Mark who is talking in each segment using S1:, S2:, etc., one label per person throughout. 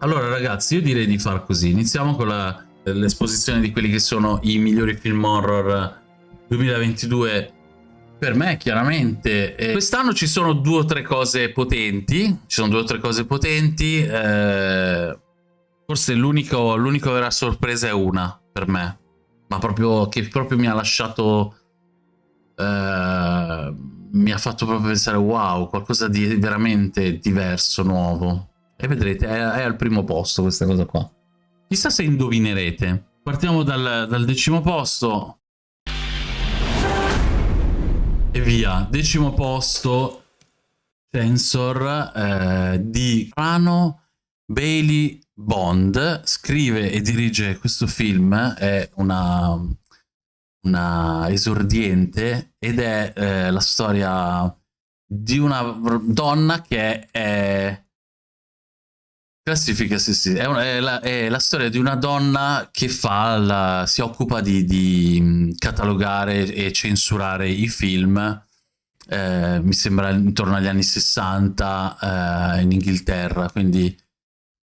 S1: Allora ragazzi, io direi di far così. Iniziamo con l'esposizione di quelli che sono i migliori film horror 2022 per me chiaramente. Quest'anno ci sono due o tre cose potenti, ci sono due o tre cose potenti, eh, forse l'unica vera sorpresa è una per me, ma proprio che proprio mi ha lasciato... Eh, mi ha fatto proprio pensare wow, qualcosa di veramente diverso, nuovo. E vedrete, è, è, al primo posto questa cosa qua. Chissà se indovinerete. Partiamo dal, dal decimo posto. E via. Decimo posto. Sensor eh, di Rano Bailey Bond. Scrive e dirige questo film. È una, una esordiente ed è eh, la storia di una donna che è Classifica, sì, sì. È, una, è, la, è, la, storia di una donna che fa la, si occupa di, di, catalogare e censurare i film. Eh, mi sembra intorno agli anni 60 eh, in Inghilterra, quindi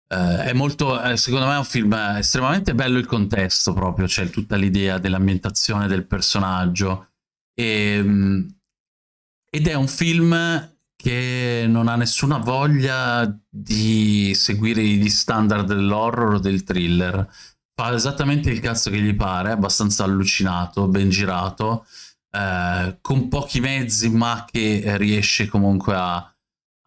S1: eh, è molto, eh, secondo me è un film estremamente bello il contesto proprio, c'è tutta l'idea dell'ambientazione del personaggio e, mm, ed è un film che non ha nessuna voglia di seguire gli standard dell'horror o del thriller. Fa esattamente il cazzo che gli pare, abbastanza allucinato, ben girato, eh, con pochi mezzi ma che riesce comunque a,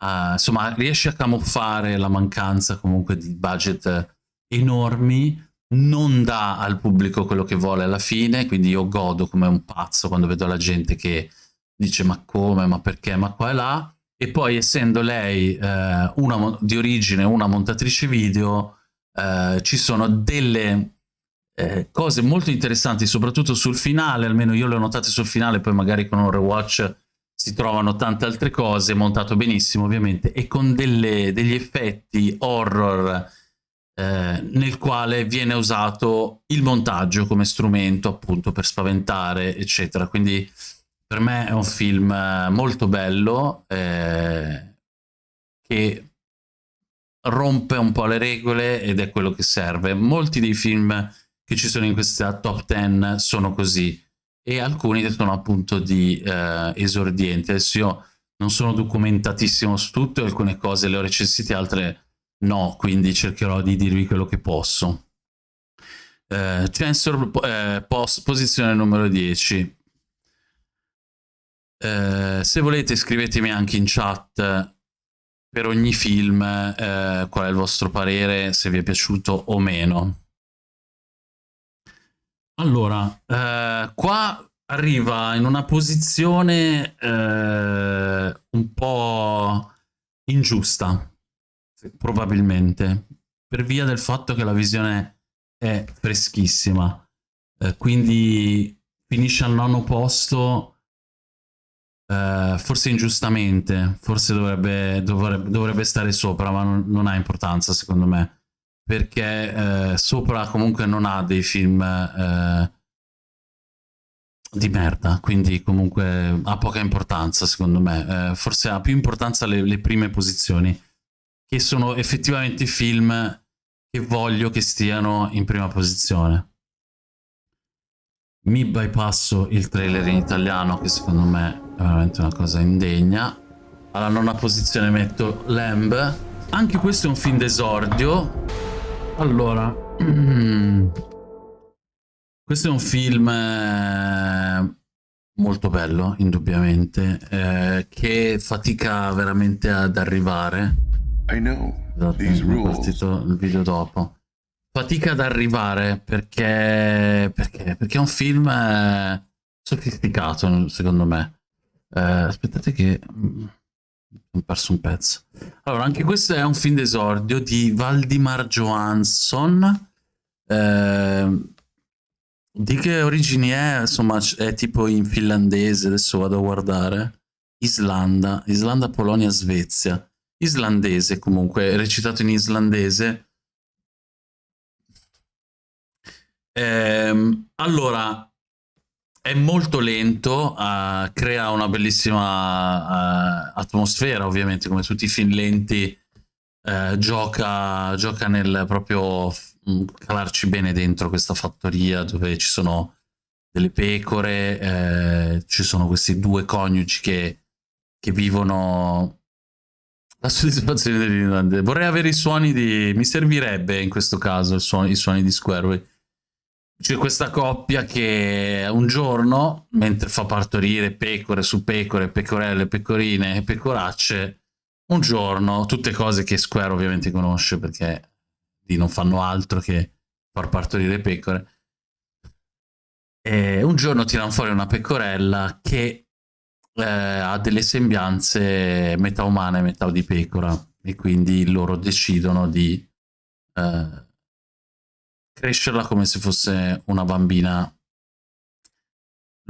S1: a, insomma, riesce a camuffare la mancanza comunque di budget enormi, non dà al pubblico quello che vuole alla fine, quindi io godo come un pazzo quando vedo la gente che dice ma come, ma perché, ma qua e là, e poi essendo lei eh, una, di origine una montatrice video eh, ci sono delle eh, cose molto interessanti soprattutto sul finale almeno io le ho notate sul finale poi magari con un rewatch si trovano tante altre cose montato benissimo ovviamente e con delle, degli effetti horror eh, nel quale viene usato il montaggio come strumento appunto per spaventare eccetera. Quindi per me è un film eh, molto bello eh, che rompe un po' le regole ed è quello che serve. Molti dei film che ci sono in questa top 10 sono così e alcuni sono appunto di eh, esordienti. Adesso io non sono documentatissimo su tutto, alcune cose le ho recensite, altre no, quindi cercherò di dirvi quello che posso. Eh, Chancellor eh, post, posizione numero 10 eh, se volete scrivetemi anche in chat per ogni film eh, qual è il vostro parere, se vi è piaciuto o meno. Allora, eh, qua arriva in una posizione eh, un po' ingiusta, probabilmente, per via del fatto che la visione è freschissima. Eh, quindi finisce al nono posto Uh, forse ingiustamente, forse dovrebbe, dovrebbe, dovrebbe, stare sopra, ma non, non, ha importanza secondo me, perché uh, sopra comunque non ha dei film uh, di merda, quindi comunque ha poca importanza secondo me, forse ha più importanza le, le prime posizioni, che sono effettivamente film che voglio che stiano in prima posizione mi bypasso il trailer in italiano che secondo me è veramente una cosa indegna. Alla nona posizione metto Lamb. Anche questo è un film d'esordio. Allora questo è un film eh, molto bello indubbiamente eh, che fatica veramente ad arrivare. I know esatto, partito il video dopo fatica ad arrivare perché, perché, perché è un film eh, sofisticato secondo me. Eh, aspettate che mm, ho perso un pezzo. Allora, anche questo è un film d'esordio di Valdimar Johansson. Eh, di che origini è? Insomma, è tipo in finlandese, adesso vado a guardare. Islanda, Islanda, Polonia, Svezia. Islandese comunque, recitato in islandese Ehm, allora, è molto lento, uh, crea una bellissima uh, atmosfera, ovviamente, come tutti i film lenti eh, gioca, gioca nel proprio mm, calarci bene dentro questa fattoria dove ci sono delle pecore, ci sono questi due coniugi che, che vivono la soddisfazione dell'Irlanda. Vorrei avere i suoni di... mi servirebbe in questo caso suono, i suoni di Squareway. C'è questa coppia che un giorno, mentre fa partorire pecore su pecore, pecorelle, pecorine e pecoracce, un giorno, tutte cose che Square ovviamente conosce perché lì non fanno altro che far partorire pecore, e un giorno tirano fuori una pecorella che eh, ha delle sembianze metà umane e metà di pecora e quindi loro decidono di eh, crescerla come se fosse una bambina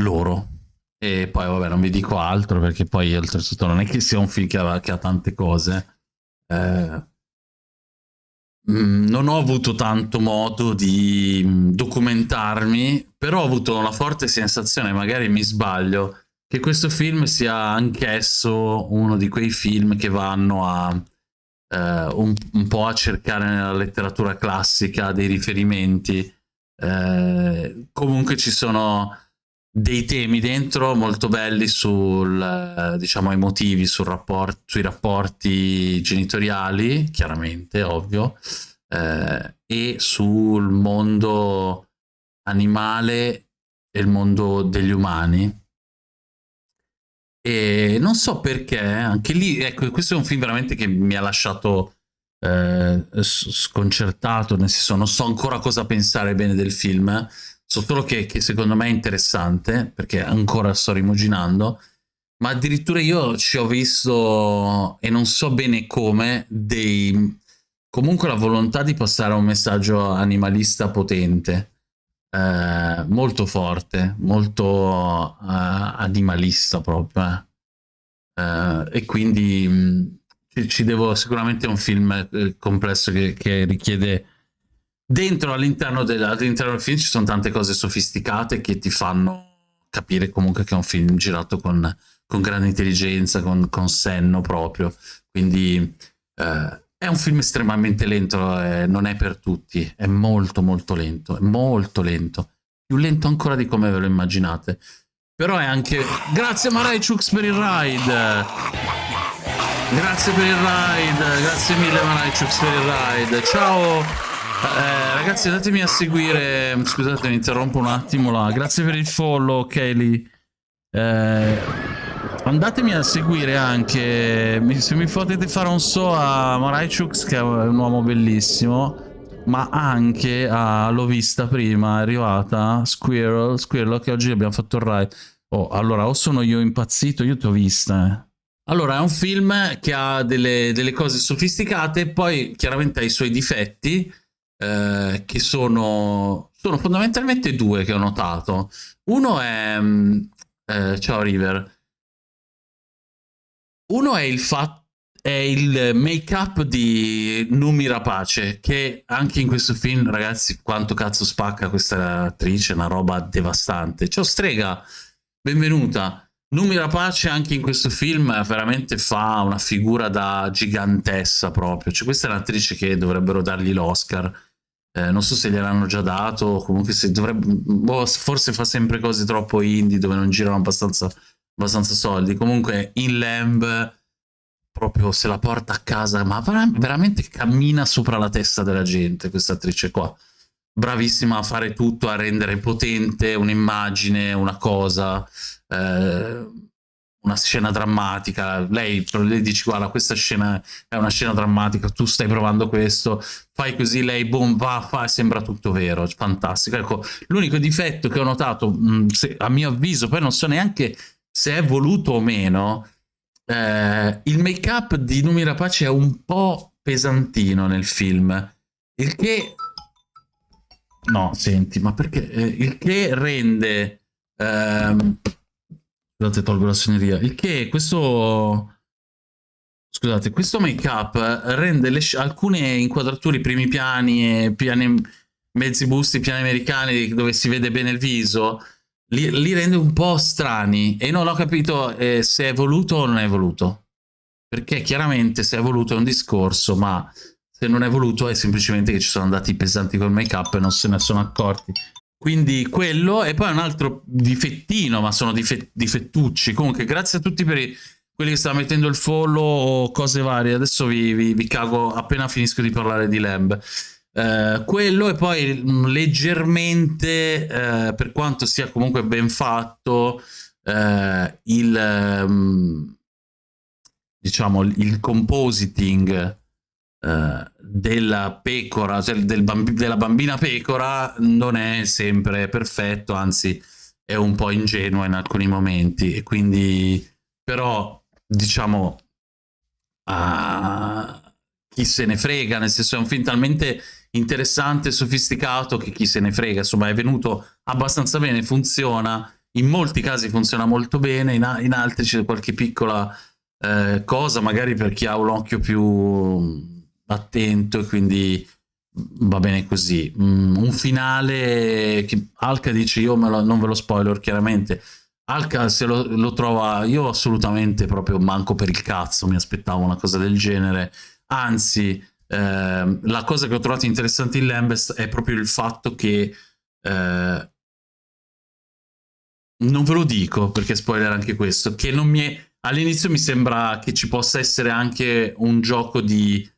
S1: loro. E poi vabbè non vi dico altro perché poi oltretutto non è che sia un film che ha, che ha tante cose. Eh, Mm, non ho avuto tanto modo di mm, documentarmi, però ho avuto una forte sensazione, magari mi sbaglio, che questo film sia anch'esso uno di quei film che vanno a eh, un, un, po' a cercare nella letteratura classica dei riferimenti. Eh, comunque ci sono dei temi dentro molto belli sul, diciamo, emotivi, sul rapport sui rapporti genitoriali, chiaramente, ovvio, eh, e sul mondo animale e il mondo degli umani. E non so perché, anche lì, ecco, questo è un film veramente che mi ha lasciato eh, sconcertato, nel senso non so ancora cosa pensare bene del film, So solo che, che, secondo me è interessante, perché ancora sto rimuginando, ma addirittura io ci ho visto, e non so bene come, dei... comunque la volontà di passare un messaggio animalista potente, eh, molto forte, molto eh, animalista proprio. Eh. eh e quindi mh, ci, ci, devo sicuramente un film eh, complesso che, che richiede dentro all'interno del, all'interno del film ci sono tante cose sofisticate che ti fanno capire comunque che è un film girato con, con grande intelligenza, con, con, senno proprio. Quindi eh, è un film estremamente lento, eh, non è per tutti, è molto molto lento, è molto lento, più lento ancora di come ve lo immaginate. Però è anche... Grazie Marai Chux per il ride! Grazie per il ride, grazie mille Marai Chux per il ride. Ciao! Eh, ragazzi andatemi a seguire Scusate mi interrompo un attimo là Grazie per il follow Kelly eh, Andatemi a seguire anche Se mi potete fare un so a Maraichux Che è un uomo bellissimo Ma anche a L'ho vista prima È arrivata Squirrel Squirrel che oggi abbiamo fatto il ride Oh allora o sono io impazzito Io ti ho vista eh allora, è un film che ha delle, delle, cose sofisticate, poi chiaramente ha i suoi difetti, eh, che sono, sono fondamentalmente due che ho notato. Uno è... Mm, eh, ciao River. Uno è il fatto è il make-up di Numi Rapace, che anche in questo film, ragazzi, quanto cazzo spacca questa attrice, una roba devastante. Ciao Strega, benvenuta. Numi Rapace anche in questo film veramente fa una figura da gigantessa proprio. Cioè, questa è un'attrice che dovrebbero dargli l'Oscar eh, non so se gliel'hanno già dato, comunque se dovrebbe, boh, forse fa sempre cose troppo indie dove non girano abbastanza, abbastanza soldi. Comunque in Lamb proprio se la porta a casa, ma veramente cammina sopra la testa della gente questa attrice qua. Bravissima a fare tutto, a rendere potente un'immagine, una cosa. Eh, una scena drammatica, lei, lei dice guarda questa scena è una scena drammatica, tu stai provando questo, fai così, lei boom, va, fa sembra tutto vero, fantastico. Ecco, l'unico difetto che ho notato, mh, se, a mio avviso, poi non so neanche se è voluto o meno, eh, il make-up di Numi Rapace è un po' pesantino nel film, il che... No, senti, ma perché? Eh, il che rende... Ehm, Scusate, tolgo la segneria. Il che questo... Scusate, questo make-up rende le alcune inquadrature, primi piani piani mezzi busti, piani americani dove si vede bene il viso, li, li rende un po' strani e non ho capito eh, se è voluto o non è voluto. perché chiaramente se è voluto è un discorso, ma se non è voluto è semplicemente che ci sono andati pesanti col make up e non se ne sono accorti. Quindi quello, e poi un altro difettino, ma sono difet difettucci. Comunque, grazie a tutti per i, quelli che stanno mettendo il follow o cose varie. Adesso vi, vi, vi cago appena finisco di parlare di Lamb. Uh, quello e poi mm, leggermente, uh, per quanto sia comunque ben fatto, uh, il, um, diciamo, il compositing della pecora, cioè del bambi della bambina pecora non è sempre perfetto, anzi è un po' ingenuo in alcuni momenti. E quindi però diciamo uh, chi se ne frega, nel senso è un film talmente interessante sofisticato che chi se ne frega, insomma è venuto abbastanza bene, funziona, in molti casi funziona molto bene, in, in altri c'è qualche piccola eh, cosa, magari per chi ha un occhio più attento e quindi va bene così. Mm, un finale che Alka dice io lo, non ve lo spoiler chiaramente. Alka se lo, lo, trova, io assolutamente proprio manco per il cazzo, mi aspettavo una cosa del genere. Anzi, eh, la cosa che ho trovato interessante in Lambest è proprio il fatto che eh, non ve lo dico perché spoiler anche questo, che non mi è all'inizio mi sembra che ci possa essere anche un gioco di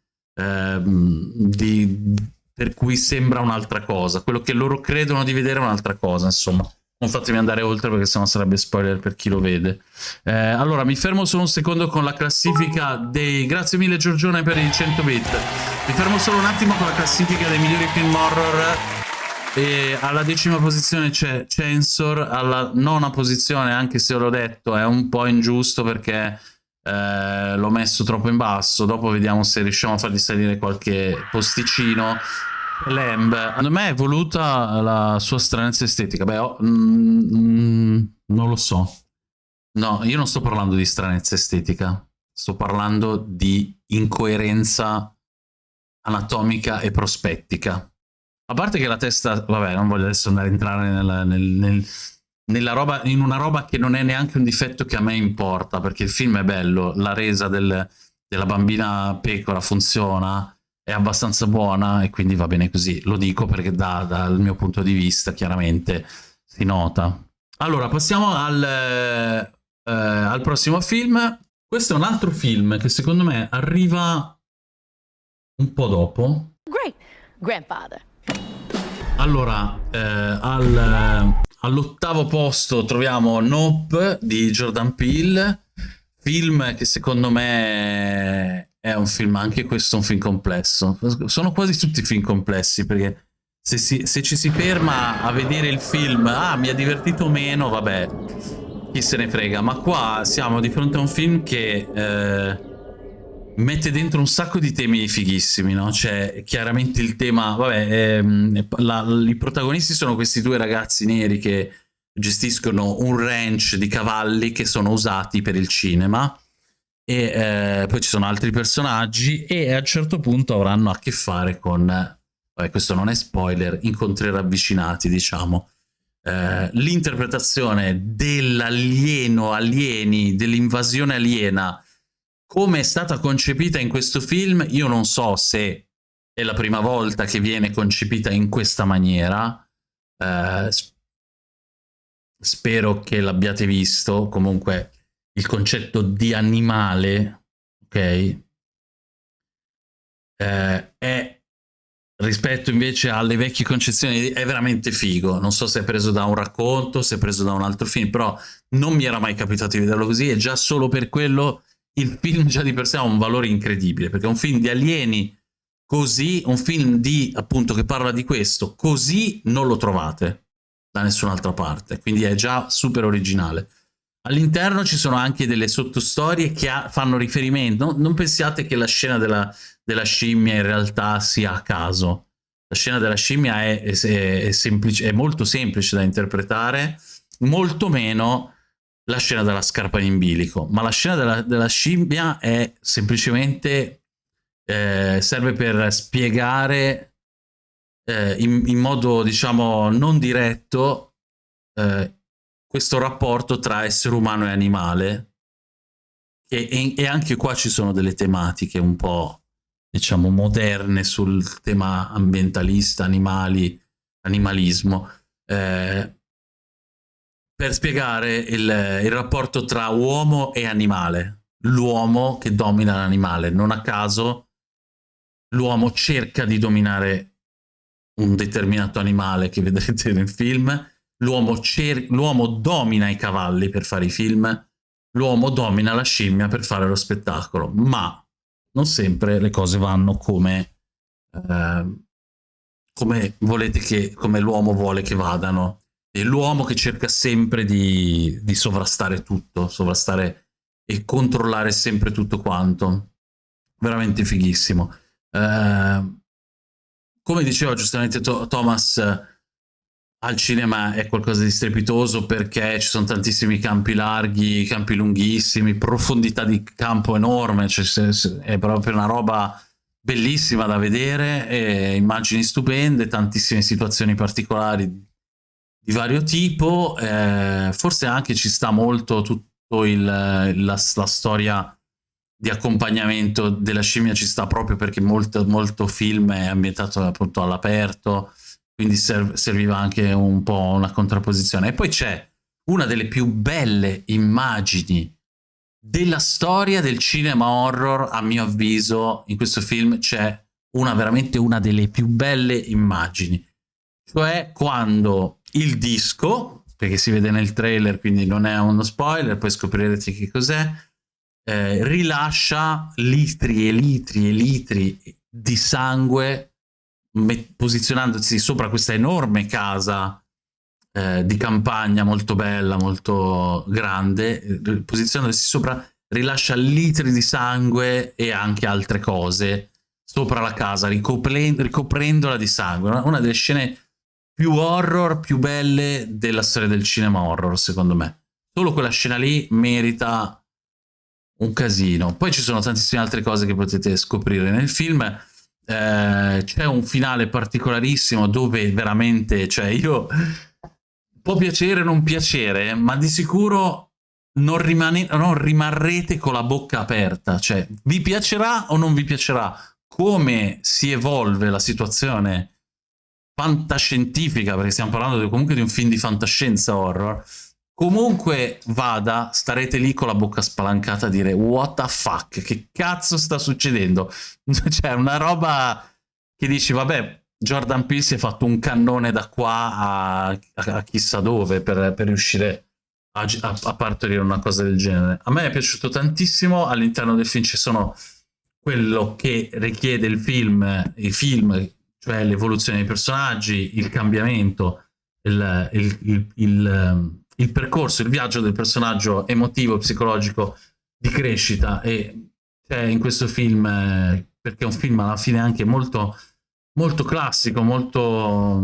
S1: Ehm, di, per cui sembra un'altra cosa. Quello che loro credono di vedere è un'altra cosa, insomma. Non fatemi andare oltre perché sennò sarebbe spoiler per chi lo vede. Eh, allora, mi fermo solo un secondo con la classifica dei... Grazie mille Giorgione per i 100 bit. Mi fermo solo un attimo con la classifica dei migliori film horror. E alla decima posizione c'è Censor, alla nona posizione, anche se l'ho detto, è un po' ingiusto perché eh, l'ho messo troppo in basso, dopo vediamo se riusciamo a fargli salire qualche posticino. Lamb, secondo me è voluta la sua stranezza estetica. Beh, oh, mm, mm, non lo so. No, io non sto parlando di stranezza estetica, sto parlando di incoerenza anatomica e prospettica. A parte che la testa, vabbè, non voglio adesso andare a entrare nel, nel, nel roba, in una roba che non è neanche un difetto che a me importa, perché il film è bello, la resa del, della bambina pecora funziona, è abbastanza buona e quindi va bene così. Lo dico perché da, dal mio punto di vista chiaramente si nota. Allora, passiamo al, eh, al prossimo film. Questo è un altro film che secondo me arriva un po' dopo. Great, grandfather. Allora, eh, al, All'ottavo posto troviamo Nope di Jordan Peele, film che secondo me è un film, anche questo un film complesso. Sono quasi tutti film complessi perché se, si, se ci si ferma a vedere il film, ah mi ha divertito meno, vabbè, chi se ne frega. Ma qua siamo di fronte a un film che... Eh, mette dentro un sacco di temi fighissimi, no? C'è chiaramente il tema, vabbè, ehm, la, i protagonisti sono questi due ragazzi neri che gestiscono un ranch di cavalli che sono usati per il cinema e eh, poi ci sono altri personaggi e a un certo punto avranno a che fare con, vabbè questo non è spoiler, incontri ravvicinati diciamo. Eh, l'interpretazione dell'alieno, alieni, dell'invasione aliena come è stata concepita in questo film, io non so se è la prima volta che viene concepita in questa maniera. Eh, spero che l'abbiate visto. Comunque, il concetto di animale, ok? Eh, è rispetto invece alle vecchie concezioni è veramente figo. Non so se è preso da un racconto, se è preso da un altro film, però non mi era mai capitato di vederlo così e già solo per quello il film già di per sé ha un valore incredibile, perché è un film di alieni così, un film di, appunto, che parla di questo, così non lo trovate da nessun'altra parte, quindi è già super originale. All'interno ci sono anche delle sottostorie che fanno riferimento, no, non pensiate che la scena della, della, scimmia in realtà sia a caso, la scena della scimmia è, è, è, semplice, è molto semplice da interpretare, molto meno la scena della scarpa in bilico, ma la scena della, della scimmia è semplicemente eh, serve per spiegare eh, in, in, modo diciamo non diretto eh, questo rapporto tra essere umano e animale e, e, e, anche qua ci sono delle tematiche un po', diciamo, moderne sul tema ambientalista, animali, animalismo, eh, per spiegare il, il rapporto tra uomo e animale, l'uomo che domina l'animale. Non a caso l'uomo cerca di dominare un determinato animale che vedrete nel film, l'uomo domina i cavalli per fare i film, l'uomo domina la scimmia per fare lo spettacolo, ma non sempre le cose vanno come, eh, come che, come l'uomo vuole che vadano. E l'uomo che cerca sempre di, di sovrastare tutto, sovrastare e controllare sempre tutto quanto. Veramente fighissimo. Eh, come diceva giustamente Thomas, al cinema è qualcosa di strepitoso perché ci sono tantissimi campi larghi, campi lunghissimi, profondità di campo enorme, cioè è proprio una roba bellissima da vedere, immagini stupende, tantissime situazioni particolari di vario tipo, eh, forse anche ci sta molto tutto il, la, la storia di accompagnamento della scimmia ci sta proprio perché molto, molto film è ambientato appunto all'aperto, quindi serv serviva anche un po' una contrapposizione. E poi c'è una delle più belle immagini della storia del cinema horror, a mio avviso, in questo film c'è una veramente una delle più belle immagini. Cioè quando il disco, perché si vede nel trailer, quindi non è uno spoiler, poi scoprirete che cos'è, eh, rilascia litri e litri e litri di sangue posizionandosi sopra questa enorme casa eh, di campagna molto bella, molto grande, eh, posizionandosi sopra rilascia litri di sangue e anche altre cose sopra la casa, ricoprendola di sangue. Una delle scene più horror, più belle della storia del cinema horror, secondo me. Solo quella scena lì merita un casino. Poi ci sono tantissime altre cose che potete scoprire nel film. Eh, c'è un finale particolarissimo dove veramente, cioè io può piacere o non piacere, ma di sicuro non, rimane, non rimarrete con la bocca aperta. Cioè, vi piacerà o non vi piacerà? Come si evolve la situazione fantascientifica, perché stiamo parlando comunque di un film di fantascienza horror, Comunque vada, starete lì con la bocca spalancata a dire what the fuck, che cazzo sta succedendo? Cioè una roba che dici vabbè, Jordan Peele si è fatto un cannone da qua a, a chissà dove per, per riuscire a, a, a, partorire una cosa del genere. A me è piaciuto tantissimo, all'interno del film ci sono quello che richiede il film, i film, cioè l'evoluzione dei personaggi, il cambiamento, il, il, il, il il percorso, il viaggio del personaggio emotivo, psicologico di crescita e c'è in questo film, eh, perché è un film alla fine anche molto, molto classico, molto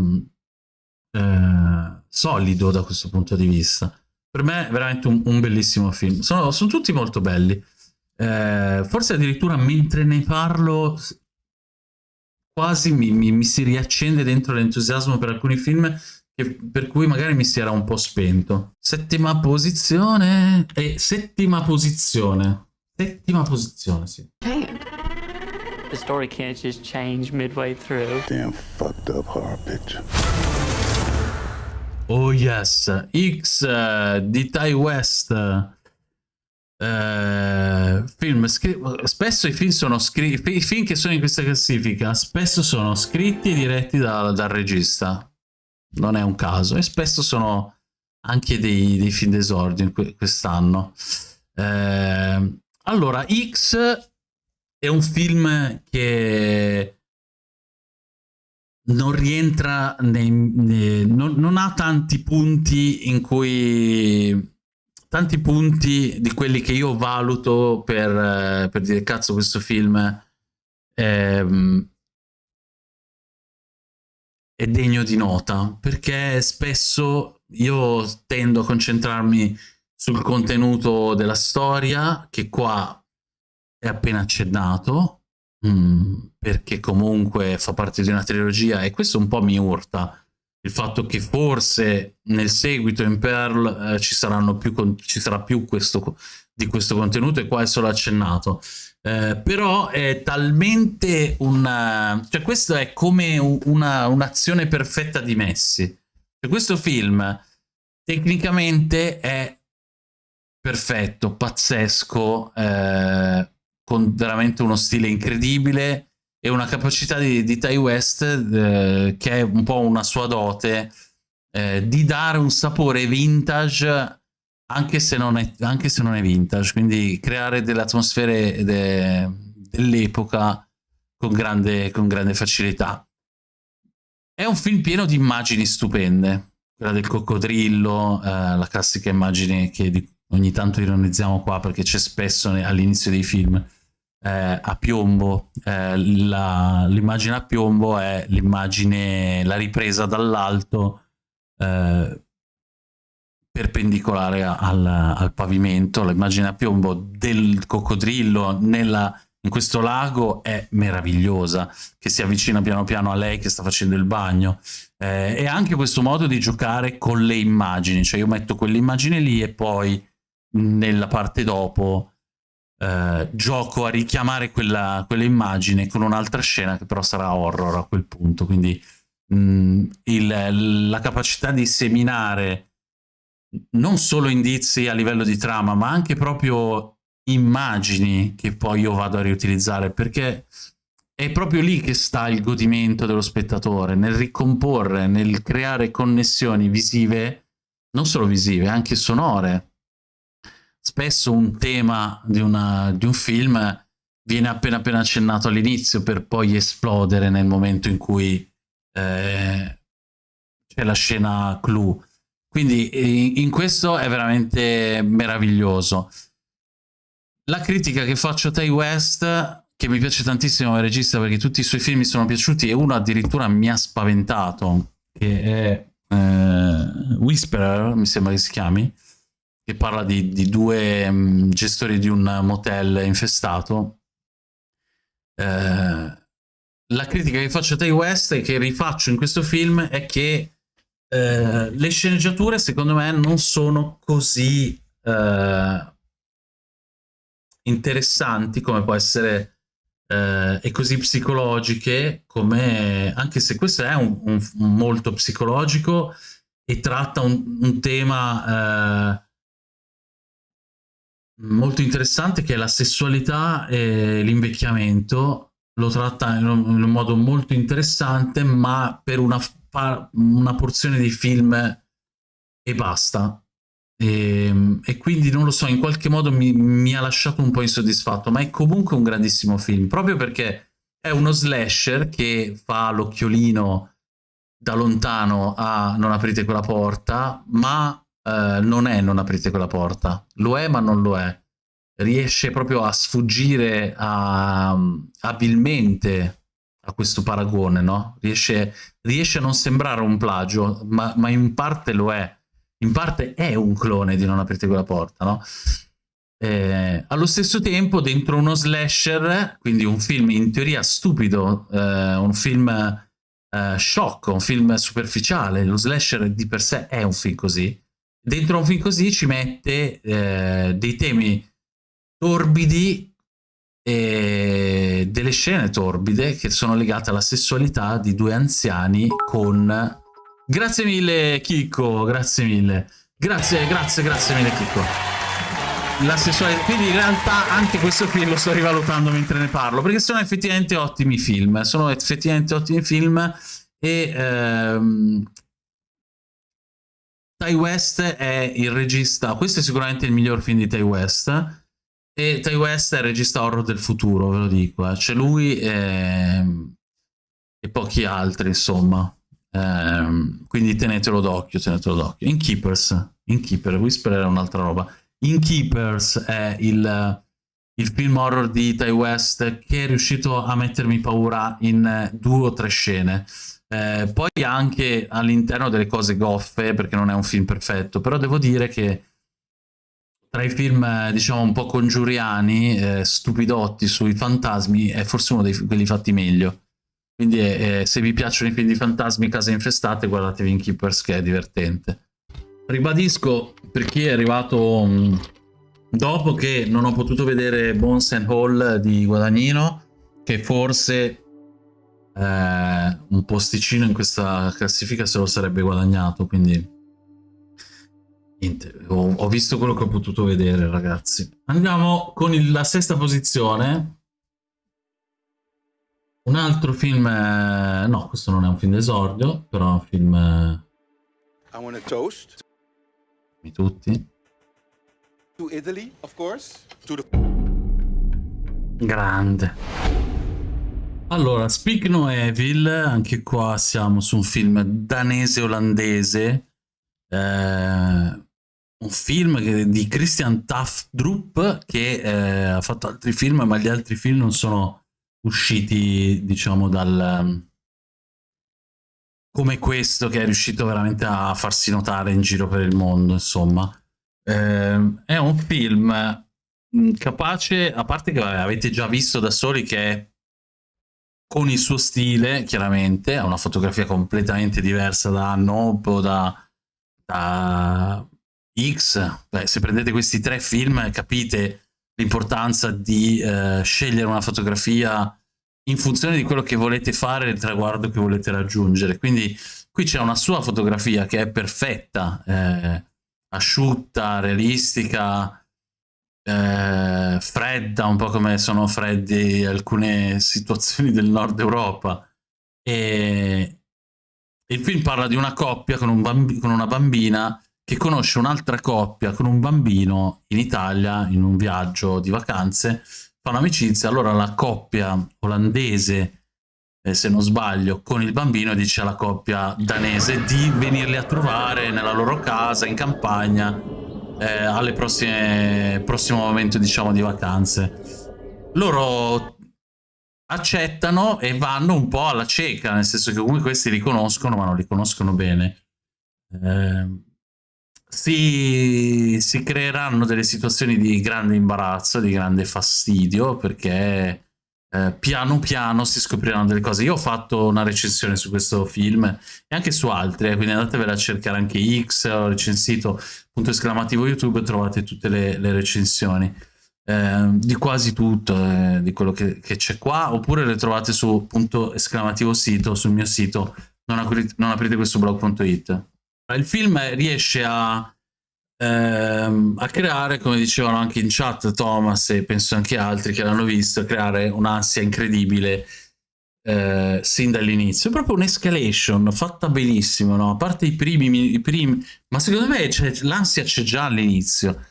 S1: eh, solido da questo punto di vista. Per me è veramente un, un bellissimo film. Sono, sono, tutti molto belli. Eh, forse addirittura mentre ne parlo quasi mi, mi, mi si riaccende dentro l'entusiasmo per alcuni film per cui magari mi si era un po' spento. Settima posizione. E settima posizione. Settima posizione, sì. The story can't just change midway through. Damn fucked up horror picture. Oh yes, X uh, di Ty West. Uh, film spesso i film sono scritti i film che sono in questa classifica spesso sono scritti e diretti da, dal regista non è un caso, e spesso sono anche dei, dei film d'esordio quest'anno. Eh, allora, X è un film che non rientra nei, nei non, non, ha tanti punti in cui tanti punti di quelli che io valuto per, per dire cazzo questo film ehm, è degno di nota perché spesso io tendo a concentrarmi sul contenuto della storia che qua è appena accennato mm, perché comunque fa parte di una trilogia e questo un po' mi urta il fatto che forse nel seguito in Pearl eh, ci, ci sarà più questo di questo contenuto e qua è solo accennato. Eh, però è talmente una... cioè questo è come un'azione un perfetta di Messi. Cioè, questo film tecnicamente è perfetto, pazzesco, eh, con veramente uno stile incredibile e una capacità di, di Ty West eh, che è un po' una sua dote eh, di dare un sapore vintage anche se non è, anche se non è vintage, quindi creare delle atmosfere de, dell'epoca con grande, con grande facilità. È un film pieno di immagini stupende, quella del coccodrillo, eh, la classica immagine che ogni tanto ironizziamo qua perché c'è spesso all'inizio dei film, eh, a piombo. Eh, l'immagine a piombo è l'immagine, la ripresa dall'alto eh, perpendicolare al, al pavimento. L'immagine a piombo del coccodrillo nella, in questo lago è meravigliosa, che si avvicina piano piano a lei che sta facendo il bagno. Eh, e anche questo modo di giocare con le immagini, cioè io metto quell'immagine lì e poi nella parte dopo eh, gioco a richiamare quella, quella immagine con un'altra scena che però sarà horror a quel punto, quindi mh, mm, il, la capacità di seminare non solo indizi a livello di trama, ma anche proprio immagini che poi io vado a riutilizzare, perché è proprio lì che sta il godimento dello spettatore, nel ricomporre, nel creare connessioni visive, non solo visive, anche sonore. Spesso un tema di, una, di un film viene appena appena accennato all'inizio per poi esplodere nel momento in cui eh, c'è la scena clou. Quindi in questo è veramente meraviglioso. La critica che faccio a Tay West, che mi piace tantissimo come regista perché tutti i suoi film mi sono piaciuti e uno addirittura mi ha spaventato, che è eh, Whisperer, mi sembra che si chiami, che parla di, di due mh, gestori di un motel infestato. Eh, la critica che faccio a Tay West e che rifaccio in questo film è che eh, le sceneggiature secondo me non sono così eh, interessanti come può essere eh, e così psicologiche come anche se questo è un, un, un molto psicologico e tratta un, un tema eh, molto interessante che è la sessualità e l'invecchiamento. Lo tratta in un, in un modo molto interessante ma per una una porzione dei film e basta. E, ehm, e, quindi non lo so, in qualche modo mi, mi, ha lasciato un po' insoddisfatto, ma è comunque un grandissimo film, proprio perché è uno slasher che fa l'occhiolino da lontano a non aprite quella porta, ma eh, non è non aprite quella porta, lo è ma non lo è. Riesce proprio a sfuggire a, abilmente a questo paragone, no? Riesce, riesce a non sembrare un plagio, ma, ma, in parte lo è. In parte è un clone di Non aprite quella porta, no? Eh, allo stesso tempo, dentro uno slasher, quindi un film in teoria stupido, eh, un film eh, sciocco, un film superficiale, lo slasher di per sé è un film così, dentro un film così ci mette eh, dei temi torbidi e delle scene torbide che sono legate alla sessualità di due anziani con... Grazie mille Chicco, grazie mille. Grazie, grazie, grazie mille Chicco. La sessualità... Quindi in realtà anche questo film lo sto rivalutando mentre ne parlo, perché sono effettivamente ottimi film, sono effettivamente ottimi film e... Ehm... Ty West è il regista, questo è sicuramente il miglior film di Ty West, e Ty West è il regista horror del futuro, ve lo dico. Eh. C'è lui e... e, pochi altri, insomma. Eh, quindi tenetelo d'occhio, tenetelo d'occhio. Inkeepers, Inkeeper, Whisper era un'altra roba. Inkeepers è il, il film horror di Ty West che è riuscito a mettermi paura in due o tre scene. Eh, poi anche all'interno delle cose goffe, perché non è un film perfetto, però devo dire che tra i film, eh, diciamo, un po' congiuriani, eh, stupidotti sui fantasmi, è forse uno dei quelli fatti meglio. Quindi eh, se vi piacciono i film di fantasmi, case infestate, guardatevi in Keepers che è divertente. Ribadisco, per chi è arrivato um, dopo che non ho potuto vedere Bones and Hall di Guadagnino, che forse eh, un posticino in questa classifica se lo sarebbe guadagnato, quindi niente, ho, ho visto quello che ho potuto vedere ragazzi. Andiamo con il, la sesta posizione, un altro film, eh, no questo non è un film d'esordio, però è un film... Eh, I want to toast. Tutti. To Italy, of course. To the... Grande. Allora, Speak No Evil, anche qua siamo su un film danese-olandese, eh, un film che, di Christian Taftrup che eh, ha fatto altri film, ma gli altri film non sono usciti, diciamo, dal... come questo che è riuscito veramente a farsi notare in giro per il mondo, insomma. Eh, è un film mm, capace, a parte che avete già visto da soli che con il suo stile, chiaramente, ha una fotografia completamente diversa da Nope o da, da X. Beh, se prendete questi tre film capite l'importanza di eh, scegliere una fotografia in funzione di quello che volete fare, il traguardo che volete raggiungere. Quindi qui c'è una sua fotografia che è perfetta, eh, asciutta, realistica, eh, fredda, un po' come sono freddi alcune situazioni del nord Europa. E il film parla di una coppia con, un con una bambina che conosce un'altra coppia con un bambino in Italia in un viaggio di vacanze, fanno amicizia, allora la coppia olandese eh, se non sbaglio, con il bambino dice alla coppia danese di venirli a trovare nella loro casa, in campagna, eh, alle prossime, prossimo momento, diciamo, di vacanze. Loro accettano e vanno un po' alla cieca, nel senso che comunque questi li conoscono, ma non li conoscono bene. Eh, si, si creeranno delle situazioni di grande imbarazzo, di grande fastidio, perché eh, piano piano si scopriranno delle cose. Io ho fatto una recensione su questo film e anche su altri, quindi andatevela a cercare anche X, ho recensito punto esclamativo YouTube, trovate tutte le, le recensioni. Eh, di quasi tutto, eh, di quello che c'è qua, oppure le trovate su punto esclamativo sito, sul mio sito, non, non aprite questo blog.it. Il film riesce a ehm, a creare, come dicevano anche in chat Thomas e penso anche altri che l'hanno visto, creare un'ansia incredibile eh, sin dall'inizio. È proprio un'escalation fatta benissimo, no? A parte i primi, i primi ma secondo me l'ansia c'è già all'inizio.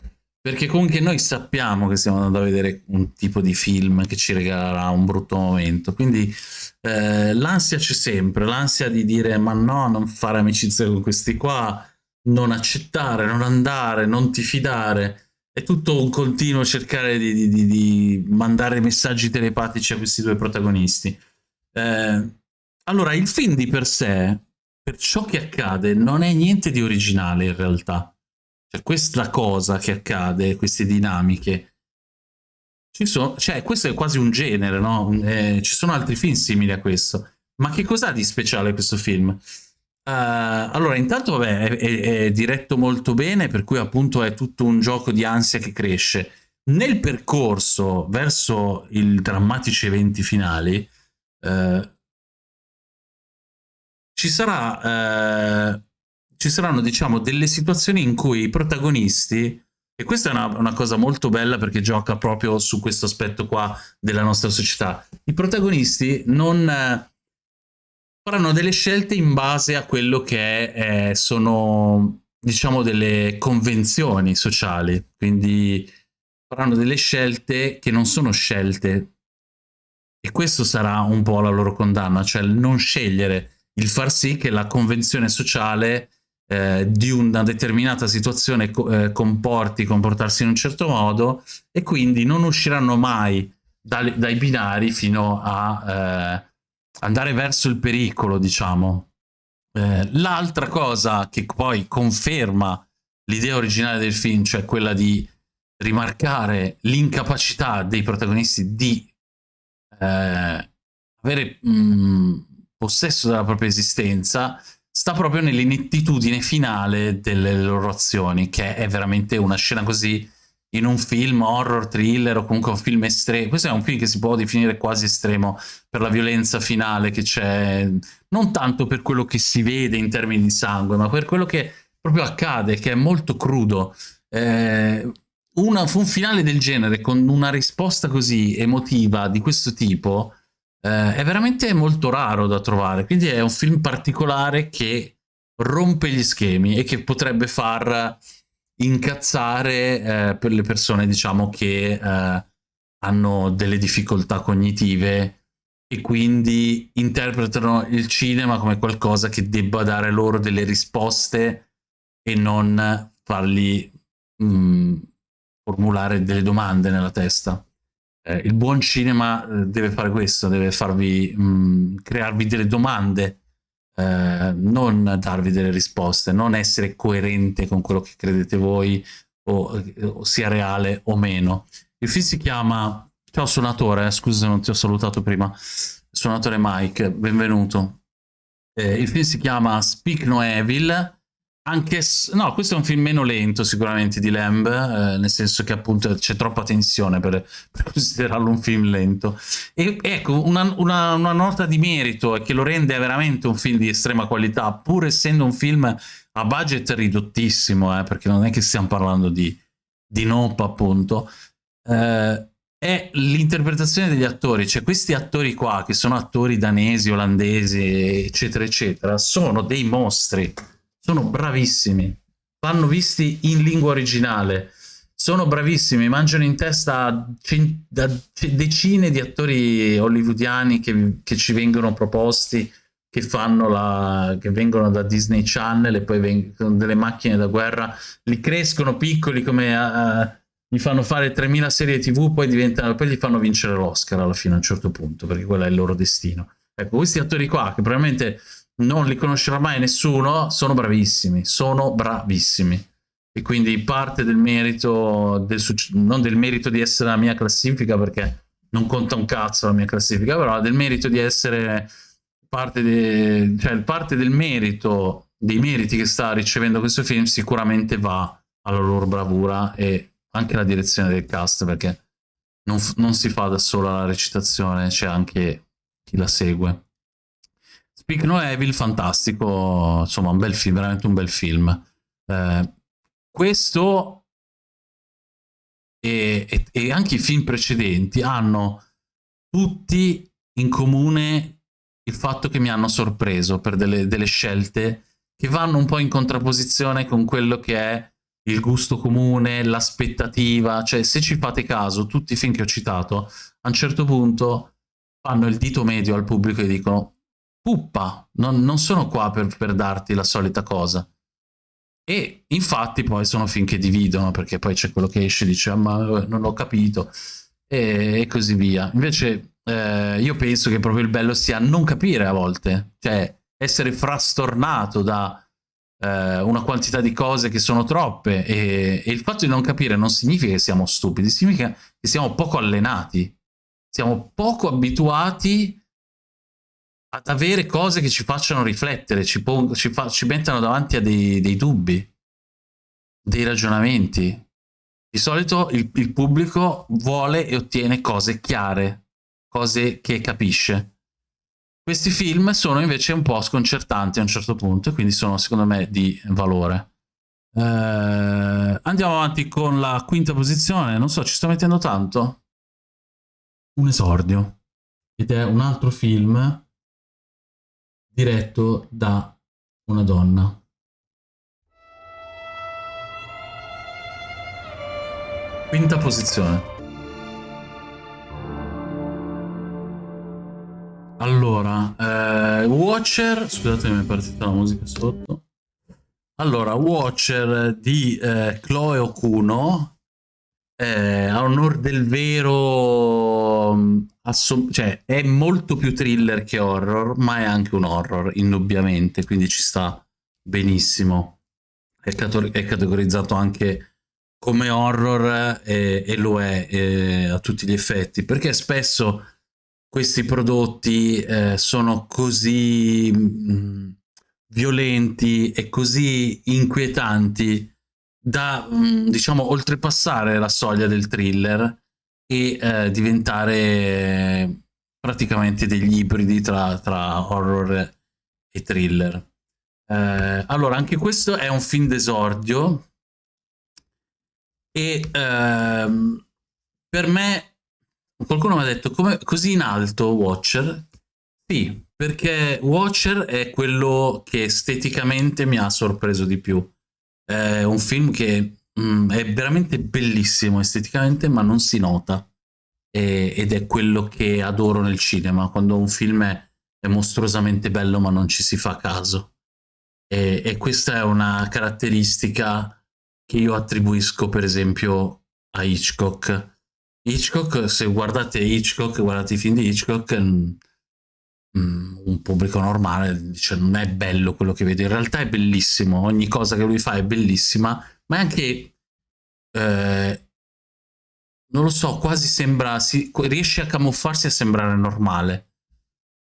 S1: Perché comunque noi sappiamo che stiamo andando a vedere un tipo di film che ci regalerà un brutto momento. Quindi eh, l'ansia c'è sempre, l'ansia di dire ma no, non fare amicizia con questi qua, non accettare, non andare, non ti fidare. È tutto un continuo cercare di, di, di, di mandare messaggi telepatici a questi due protagonisti. Eh, allora, il film di per sé, per ciò che accade, non è niente di originale in realtà. Cioè, questa cosa che accade, queste dinamiche, sono, cioè, questo è quasi un genere, no? Eh, ci sono altri film simili a questo. Ma che cos'ha di speciale questo film? Uh, allora, intanto vabbè, è, è, è, diretto molto bene, per cui appunto è tutto un gioco di ansia che cresce. Nel percorso verso i drammatici eventi finali, uh, ci, sarà, uh, ci saranno, diciamo, delle situazioni in cui i protagonisti, e questa è una, una cosa molto bella perché gioca proprio su questo aspetto qua della nostra società, i protagonisti non faranno delle scelte in base a quello che eh, sono, diciamo, delle convenzioni sociali. Quindi faranno delle scelte che non sono scelte. E questo sarà un po' la loro condanna, cioè il non scegliere, il far sì che la convenzione sociale eh, di una determinata situazione eh, comporti, comportarsi in un certo modo e quindi non usciranno mai dai, dai binari fino a eh, andare verso il pericolo, diciamo. Eh, L'altra cosa che poi conferma l'idea originale del film, cioè quella di rimarcare l'incapacità dei protagonisti di eh, avere mh, mm, possesso della propria esistenza, sta proprio nell'inettitudine finale delle loro azioni, che è veramente una scena così in un film horror, thriller o comunque un film estremo. Questo è un film che si può definire quasi estremo per la violenza finale che c'è, non tanto per quello che si vede in termini di sangue, ma per quello che proprio accade, che è molto crudo. Eh, una, un finale del genere con una risposta così emotiva di questo tipo eh, è veramente molto raro da trovare. Quindi è un film particolare che rompe gli schemi e che potrebbe far incazzare eh, per le persone, diciamo, che eh, hanno delle difficoltà cognitive e quindi interpretano il cinema come qualcosa che debba dare loro delle risposte e non fargli mh, mm, formulare delle domande nella testa. Eh, il buon cinema eh, deve fare questo, deve farvi mh, mm, crearvi delle domande eh, non darvi delle risposte, non essere coerente con quello che credete voi o, o sia reale o meno. Il film si chiama... Ciao suonatore, eh, scusa se non ti ho salutato prima. Suonatore Mike, benvenuto. Eh, il film si chiama Speak No Evil anche no, questo è un film meno lento sicuramente di Lamb, eh, nel senso che appunto c'è troppa tensione per, per, considerarlo un film lento. E ecco, una, una, una, nota di merito è che lo rende veramente un film di estrema qualità, pur essendo un film a budget ridottissimo, eh, perché non è che stiamo parlando di, di Nope appunto, eh, è l'interpretazione degli attori, cioè questi attori qua, che sono attori danesi, olandesi, eccetera, eccetera, sono dei mostri sono bravissimi, vanno visti in lingua originale, sono bravissimi, mangiano in testa da decine di attori hollywoodiani che, che ci vengono proposti, che, fanno la, che vengono da Disney Channel e poi vengono delle macchine da guerra, li crescono piccoli come... Uh, gli fanno fare 3000 serie tv, poi, diventano, poi gli fanno vincere l'Oscar alla fine a un certo punto, perché quello è il loro destino. Ecco, questi attori qua, che probabilmente non li conoscerà mai nessuno, sono bravissimi, sono bravissimi. E quindi parte del merito, del non del merito di essere la mia classifica, perché non conta un cazzo la mia classifica, però del merito di essere parte, de, cioè parte del merito, dei meriti che sta ricevendo questo film sicuramente va alla loro bravura e anche alla direzione del cast, perché non, non si fa da sola la recitazione, c'è anche chi la segue. Speak No Evil, fantastico, insomma un bel film, veramente un bel film. Eh, questo e, e, e, anche i film precedenti hanno tutti in comune il fatto che mi hanno sorpreso per delle, delle scelte che vanno un po' in contrapposizione con quello che è il gusto comune, l'aspettativa, cioè se ci fate caso, tutti i film che ho citato, a un certo punto fanno il dito medio al pubblico e dicono puppa, non, non sono qua per, per, darti la solita cosa. E infatti poi sono film che dividono, perché poi c'è quello che esce e dice ah, ma non ho capito, e, e così via. Invece eh, io penso che proprio il bello sia non capire a volte, cioè essere frastornato da eh, una quantità di cose che sono troppe e, e il fatto di non capire non significa che siamo stupidi, significa che siamo poco allenati, siamo poco abituati ad avere cose che ci facciano riflettere, ci, ci, ci mettano davanti a dei, dei, dubbi, dei ragionamenti. Di solito il, il pubblico vuole e ottiene cose chiare, cose che capisce. Questi film sono invece un po' sconcertanti a un certo punto, quindi sono secondo me di valore. Eh, andiamo avanti con la quinta posizione, non so, ci sto mettendo tanto? Un esordio. Ed è un altro film diretto da una donna. Quinta posizione. Allora, eh, Watcher, scusate mi è partita la musica sotto. Allora, Watcher di eh, Chloe Okuno, eh, a onor del vero cioè, è molto più thriller che horror, ma è anche un horror, indubbiamente, quindi ci sta benissimo. È, è categorizzato anche come horror e, e lo è e, a tutti gli effetti, perché spesso questi prodotti eh, sono così mh, mm, violenti e così inquietanti da, mm, diciamo, oltrepassare la soglia del thriller e eh, diventare praticamente degli ibridi tra, tra horror e thriller. Eh, allora, anche questo è un film d'esordio e ehm, per me qualcuno mi ha detto come, così in alto Watcher? Sì, perché Watcher è quello che esteticamente mi ha sorpreso di più. È un film che mh, mm, è veramente bellissimo esteticamente, ma non si nota. E, ed è quello che adoro nel cinema, quando un film è, è mostruosamente bello ma non ci si fa caso. E, e questa è una caratteristica che io attribuisco per esempio a Hitchcock. Hitchcock, se guardate Hitchcock, guardate i film di Hitchcock, mm, un pubblico normale dice non è bello quello che vede, in realtà è bellissimo, ogni cosa che lui fa è bellissima, ma è anche, eh, non lo so, quasi sembra, si, riesce a camuffarsi a sembrare normale.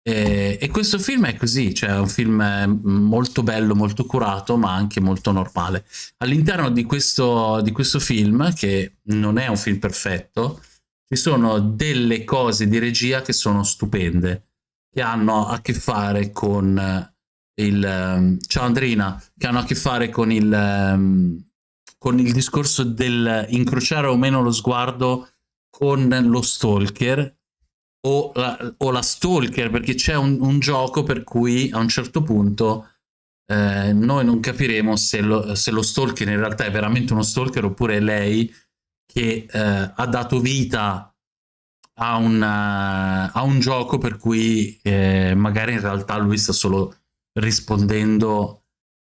S1: E, e, questo film è così, cioè è un film eh, molto bello, molto curato, ma anche molto normale. All'interno di di questo film, che non è un film perfetto, ci sono delle cose di regia che sono stupende, che hanno a che fare con il... Ehm, ciao Andrina, che hanno a che fare con il, ehm, con il discorso del incrociare o meno lo sguardo con lo stalker o la, o la stalker, perché c'è un, un, gioco per cui a un certo punto eh, noi non capiremo se lo, se lo, stalker in realtà è veramente uno stalker oppure lei che eh, ha dato vita a, una, a, un gioco per cui eh, magari in realtà lui sta solo rispondendo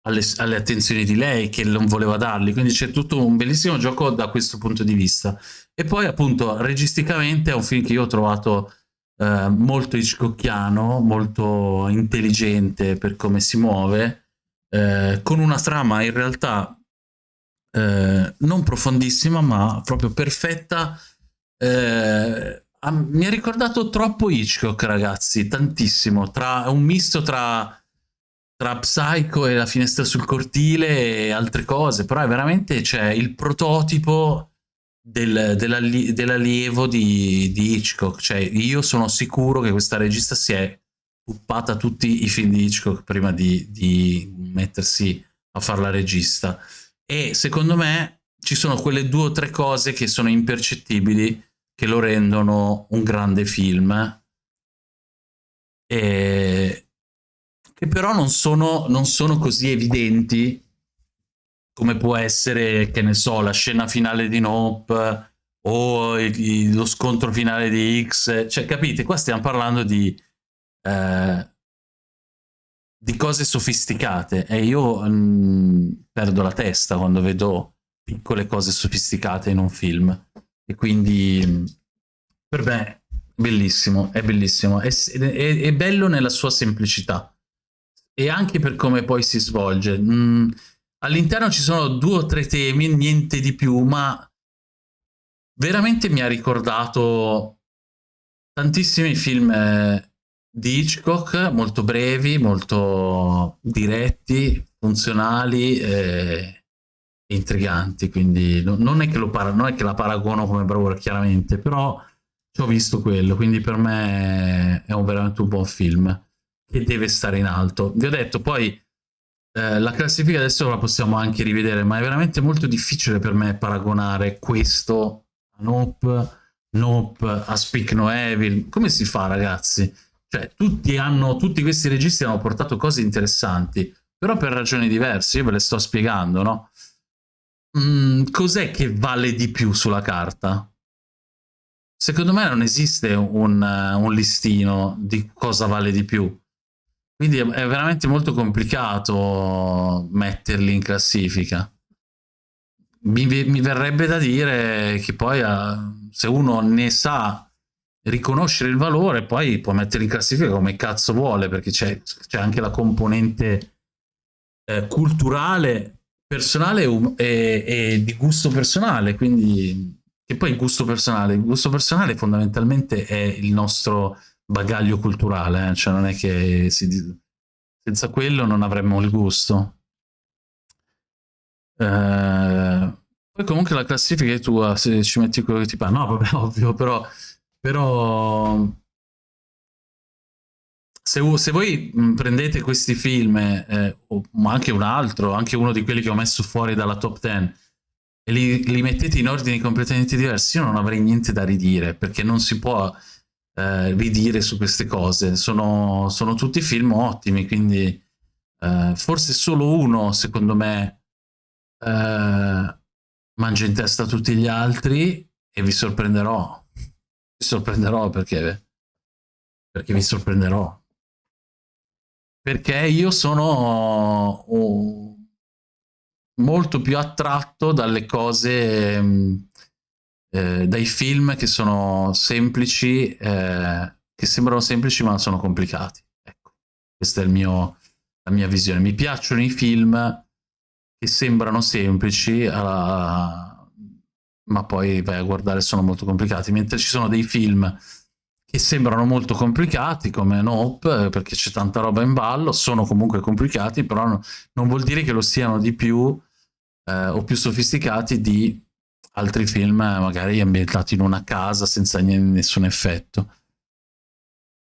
S1: alle, alle, attenzioni di lei che non voleva dargli, quindi c'è tutto un bellissimo gioco da questo punto di vista. E poi appunto registicamente è un film che io ho trovato eh, molto Hitchcockiano, molto intelligente per come si muove, eh, con una trama in realtà eh, non profondissima, ma proprio perfetta. Eh, mi ha ricordato troppo Hitchcock, ragazzi, tantissimo. Tra, un misto tra, tra Psycho e la finestra sul cortile e altre cose, però è veramente cioè, il prototipo del, dell'allievo di, di, Hitchcock. Cioè, io sono sicuro che questa regista si è puppata tutti i film di Hitchcock prima di, di mettersi a fare la regista. E secondo me ci sono quelle due o tre cose che sono impercettibili che lo rendono un grande film. E che però non sono, non sono così evidenti come può essere, che ne so, la scena finale di Nope o il, lo scontro finale di X, cioè capite, qua stiamo parlando di, eh, di cose sofisticate e io mh, mm, perdo la testa quando vedo piccole cose sofisticate in un film e quindi per me bellissimo, è bellissimo, è, è, è bello nella sua semplicità e anche per come poi si svolge. Mm, All'interno ci sono due o tre temi, niente di più, ma veramente mi ha ricordato tantissimi film eh, di Hitchcock, molto brevi, molto diretti, funzionali e intriganti, quindi non è che, lo non è che la paragono come bravura chiaramente, però ci ho visto quello, quindi per me è un veramente un buon film che deve stare in alto. Vi ho detto poi eh, la classifica adesso la possiamo anche rivedere, ma è veramente molto difficile per me paragonare questo a Nope, Nope a Speak No Evil. Come si fa, ragazzi? Cioè, tutti, hanno, tutti questi registi hanno portato cose interessanti, però per ragioni diverse, io ve le sto spiegando, no? Mm, Cos'è che vale di più sulla carta? Secondo me non esiste un, un listino di cosa vale di più quindi è veramente molto complicato metterli in classifica. Mi, mi verrebbe da dire che poi uh, se uno ne sa riconoscere il valore, poi può metterli in classifica come cazzo vuole, perché c'è, anche la componente eh, culturale, personale e, e, di gusto personale, quindi che poi il gusto personale, il gusto personale fondamentalmente è il nostro bagaglio culturale, eh? cioè non è che si, senza quello non avremmo il gusto. Eh, Poi comunque la classifica è tua, se ci metti quello che ti pare. No, vabbè, ovvio, però... però se, se, voi prendete questi film, eh, o anche un altro, anche uno di quelli che ho messo fuori dalla top 10, e li, li, mettete in ordini completamente diversi, io non avrei niente da ridire, perché non si può eh, ridire su queste cose. Sono, sono tutti film ottimi, quindi eh, forse solo uno, secondo me, eh, mangia in testa tutti gli altri e vi sorprenderò. Vi sorprenderò perché, perché vi sorprenderò. Perché io sono... Uh, molto più attratto dalle cose, mm, eh, dai film che sono semplici, eh, che sembrano semplici ma sono complicati. Ecco, questa è mio, la mia visione. Mi piacciono i film che sembrano semplici, uh, ma poi vai a guardare sono molto complicati, mentre ci sono dei film che sembrano molto complicati come Nope perché c'è tanta roba in ballo, sono comunque complicati, però no, non vuol dire che lo siano di più eh, o più sofisticati di altri film magari ambientati in una casa senza nessun effetto.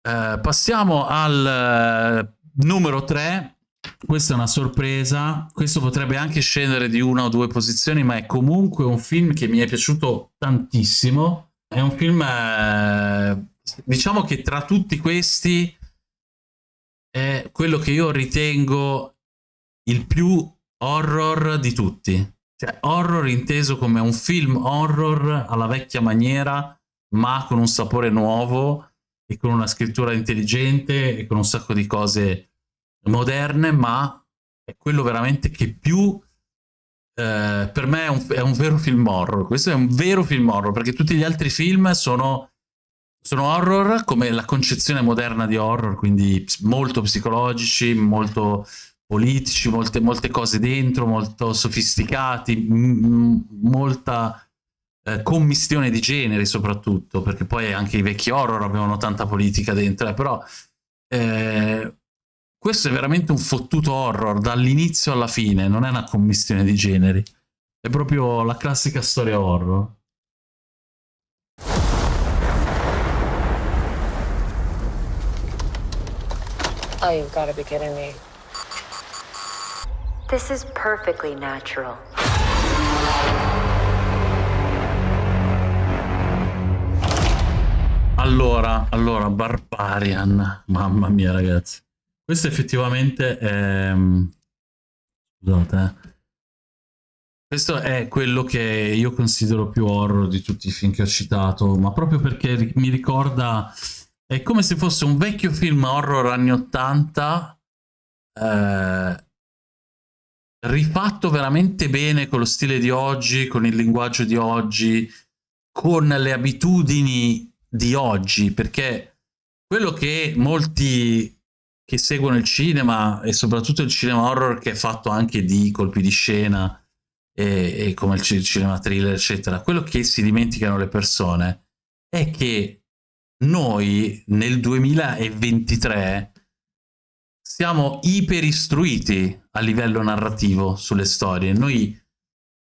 S1: Eh, passiamo al eh, numero 3. Questa è una sorpresa, questo potrebbe anche scendere di una o due posizioni, ma è comunque un film che mi è piaciuto tantissimo. È un film eh, diciamo che tra tutti questi è quello che io ritengo il più horror di tutti. Cioè, horror inteso come un film horror alla vecchia maniera, ma con un sapore nuovo e con una scrittura intelligente e con un sacco di cose moderne, ma è quello veramente che più eh, per me è un, è un, vero film horror. Questo è un vero film horror perché tutti gli altri film sono sono horror come la concezione moderna di horror, quindi molto psicologici, molto politici, molte, molte cose dentro, molto sofisticati, molta eh, commistione di generi soprattutto, perché poi anche i vecchi horror avevano tanta politica dentro, eh, però eh, questo è veramente un fottuto horror dall'inizio alla fine, non è una commistione di generi, è proprio la classica storia horror. Oh, you've got to be kidding me. This is perfectly natural. Allora, allora, Barbarian. Mamma mia, ragazzi. Questo effettivamente è... Scusate, eh. Questo è quello che io considero più horror di tutti i film che ho citato, ma proprio perché mi ricorda è come se fosse un vecchio film horror anni 80 eh, rifatto veramente bene con lo stile di oggi, con il linguaggio di oggi, con le abitudini di oggi, perché quello che molti che seguono il cinema e soprattutto il cinema horror che è fatto anche di colpi di scena e, e come il cinema thriller eccetera, quello che si dimenticano le persone è che noi nel 2023 siamo iperistruiti a livello narrativo sulle storie. Noi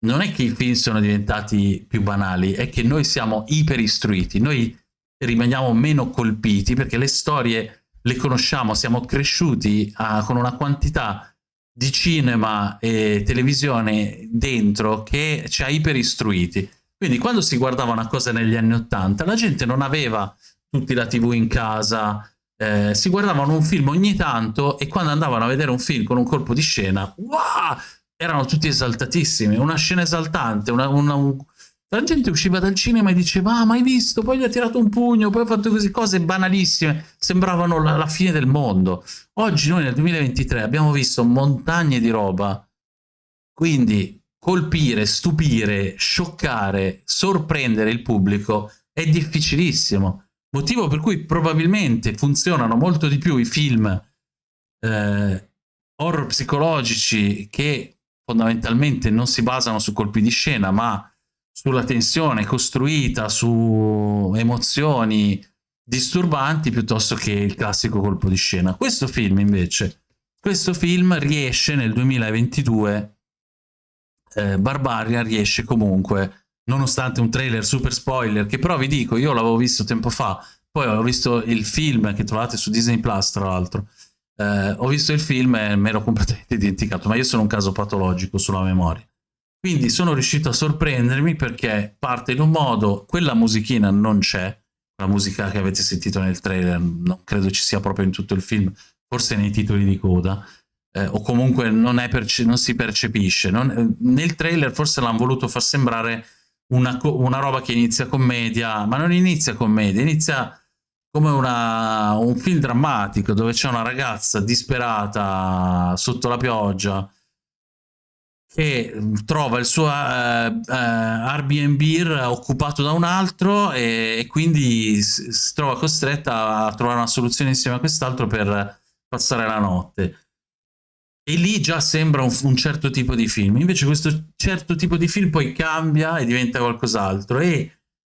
S1: non è che i film sono diventati più banali, è che noi siamo iperistruiti, noi rimaniamo meno colpiti perché le storie le conosciamo, siamo cresciuti a, con una quantità di cinema e televisione dentro che ci ha iperistruiti. Quindi quando si guardava una cosa negli anni Ottanta, la gente non aveva tutti la tv in casa, eh, si guardavano un film ogni tanto e quando andavano a vedere un film con un colpo di scena, wow, erano tutti esaltatissimi, una scena esaltante, una, una, un... la gente usciva dal cinema e diceva ah, mai visto, poi gli ha tirato un pugno, poi ha fatto così, cose banalissime, sembravano la, la fine del mondo. Oggi noi nel 2023 abbiamo visto montagne di roba, quindi colpire, stupire, scioccare, sorprendere il pubblico è difficilissimo Motivo per cui probabilmente funzionano molto di più i film eh, horror psicologici che fondamentalmente non si basano su colpi di scena, ma sulla tensione costruita, su emozioni disturbanti piuttosto che il classico colpo di scena. Questo film invece, questo film riesce nel 2022 eh, Barbarian riesce comunque, nonostante un trailer super spoiler, che però vi dico, io l'avevo visto tempo fa, poi ho visto il film che trovate su Disney Plus, tra l'altro. Eh, ho visto il film e me l'ho completamente dimenticato, ma io sono un caso patologico sulla memoria. Quindi sono riuscito a sorprendermi perché parte in un modo, quella musichina non c'è, la musica che avete sentito nel trailer non credo ci sia proprio in tutto il film, forse nei titoli di coda, eh, o comunque non, non si percepisce. Non, nel trailer forse l'hanno voluto far sembrare una, una, roba che inizia commedia, ma non inizia commedia, inizia come una, un film drammatico dove c'è una ragazza disperata sotto la pioggia che trova il suo uh, uh, Airbnb occupato da un altro e, e quindi si, si trova costretta a trovare una soluzione insieme a quest'altro per passare la notte. E lì già sembra un, un, certo tipo di film. Invece questo certo tipo di film poi cambia e diventa qualcos'altro. E